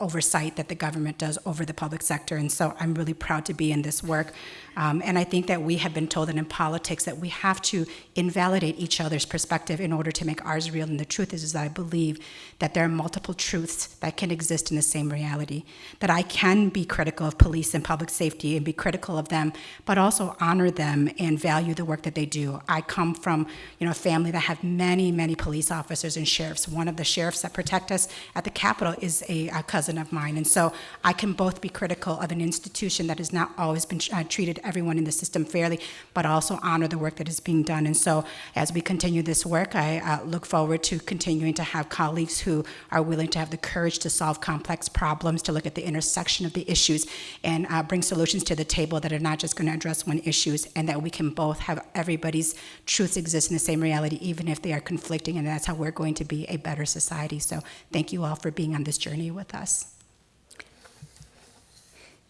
oversight that the government does over the public sector. And so I'm really proud to be in this work. Um, and I think that we have been told that in politics that we have to invalidate each other's perspective in order to make ours real. And the truth is, is that I believe that there are multiple truths that can exist in the same reality. That I can be critical of police and public safety and be critical of them, but also honor them and value the work that they do. I come from, you know, a family that have many, many police officers and sheriffs. One of the sheriffs that protect us at the Capitol is a, a cousin of mine, and so I can both be critical of an institution that has not always been uh, treated everyone in the system fairly, but also honor the work that is being done. And so, as we continue this work, I uh, look forward to continuing to have colleagues who are willing to have the courage to solve complex problems, to look at the intersection of the issues, and uh, bring solutions to the table that are not just going to address one issues, and that we can both have everybody's truths exist in the same reality, even if they are conflicting, and that's how we're going to be a better society. So, thank you all for being on this journey with us.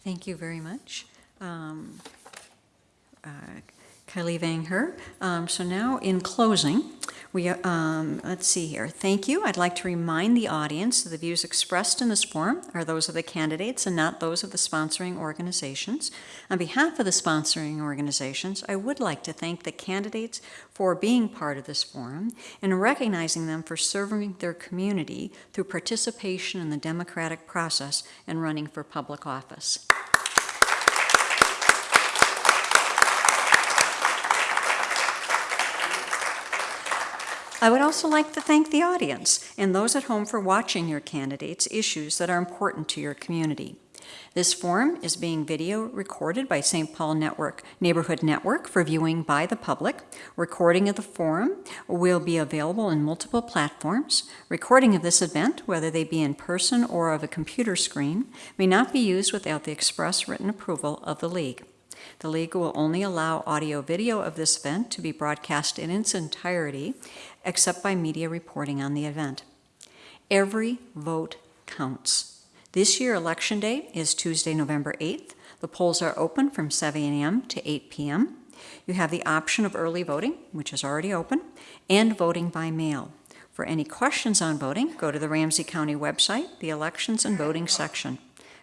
Thank you very much. Um, Kaohly Vang Her. Um, so now, in closing, we, um, let's see here. Thank you. I'd like to remind the audience that the views expressed in this forum are those of the candidates and not those of the sponsoring organizations. On behalf of the sponsoring organizations, I would like to thank the candidates for being part of this forum and recognizing them for serving their community through participation in the democratic process and running for public office. I would also like to thank the audience and those at home for watching your candidates' issues that are important to your community. This forum is being video recorded by St. Paul Network Neighborhood Network for viewing by the public. Recording of the forum will be available in multiple platforms. Recording of this event, whether they be in person or of a computer screen, may not be used without the express written approval of the League. The League will only allow audio-video of this event to be broadcast in its entirety, except by media reporting on the event. Every vote counts. This year, Election Day is Tuesday, November 8th. The polls are open from 7 a.m. to 8 p.m. You have the option of early voting, which is already open, and voting by mail. For any questions on voting, go to the Ramsey County website, the Elections and Voting section.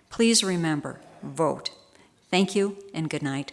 Please remember, vote. Thank you and good night.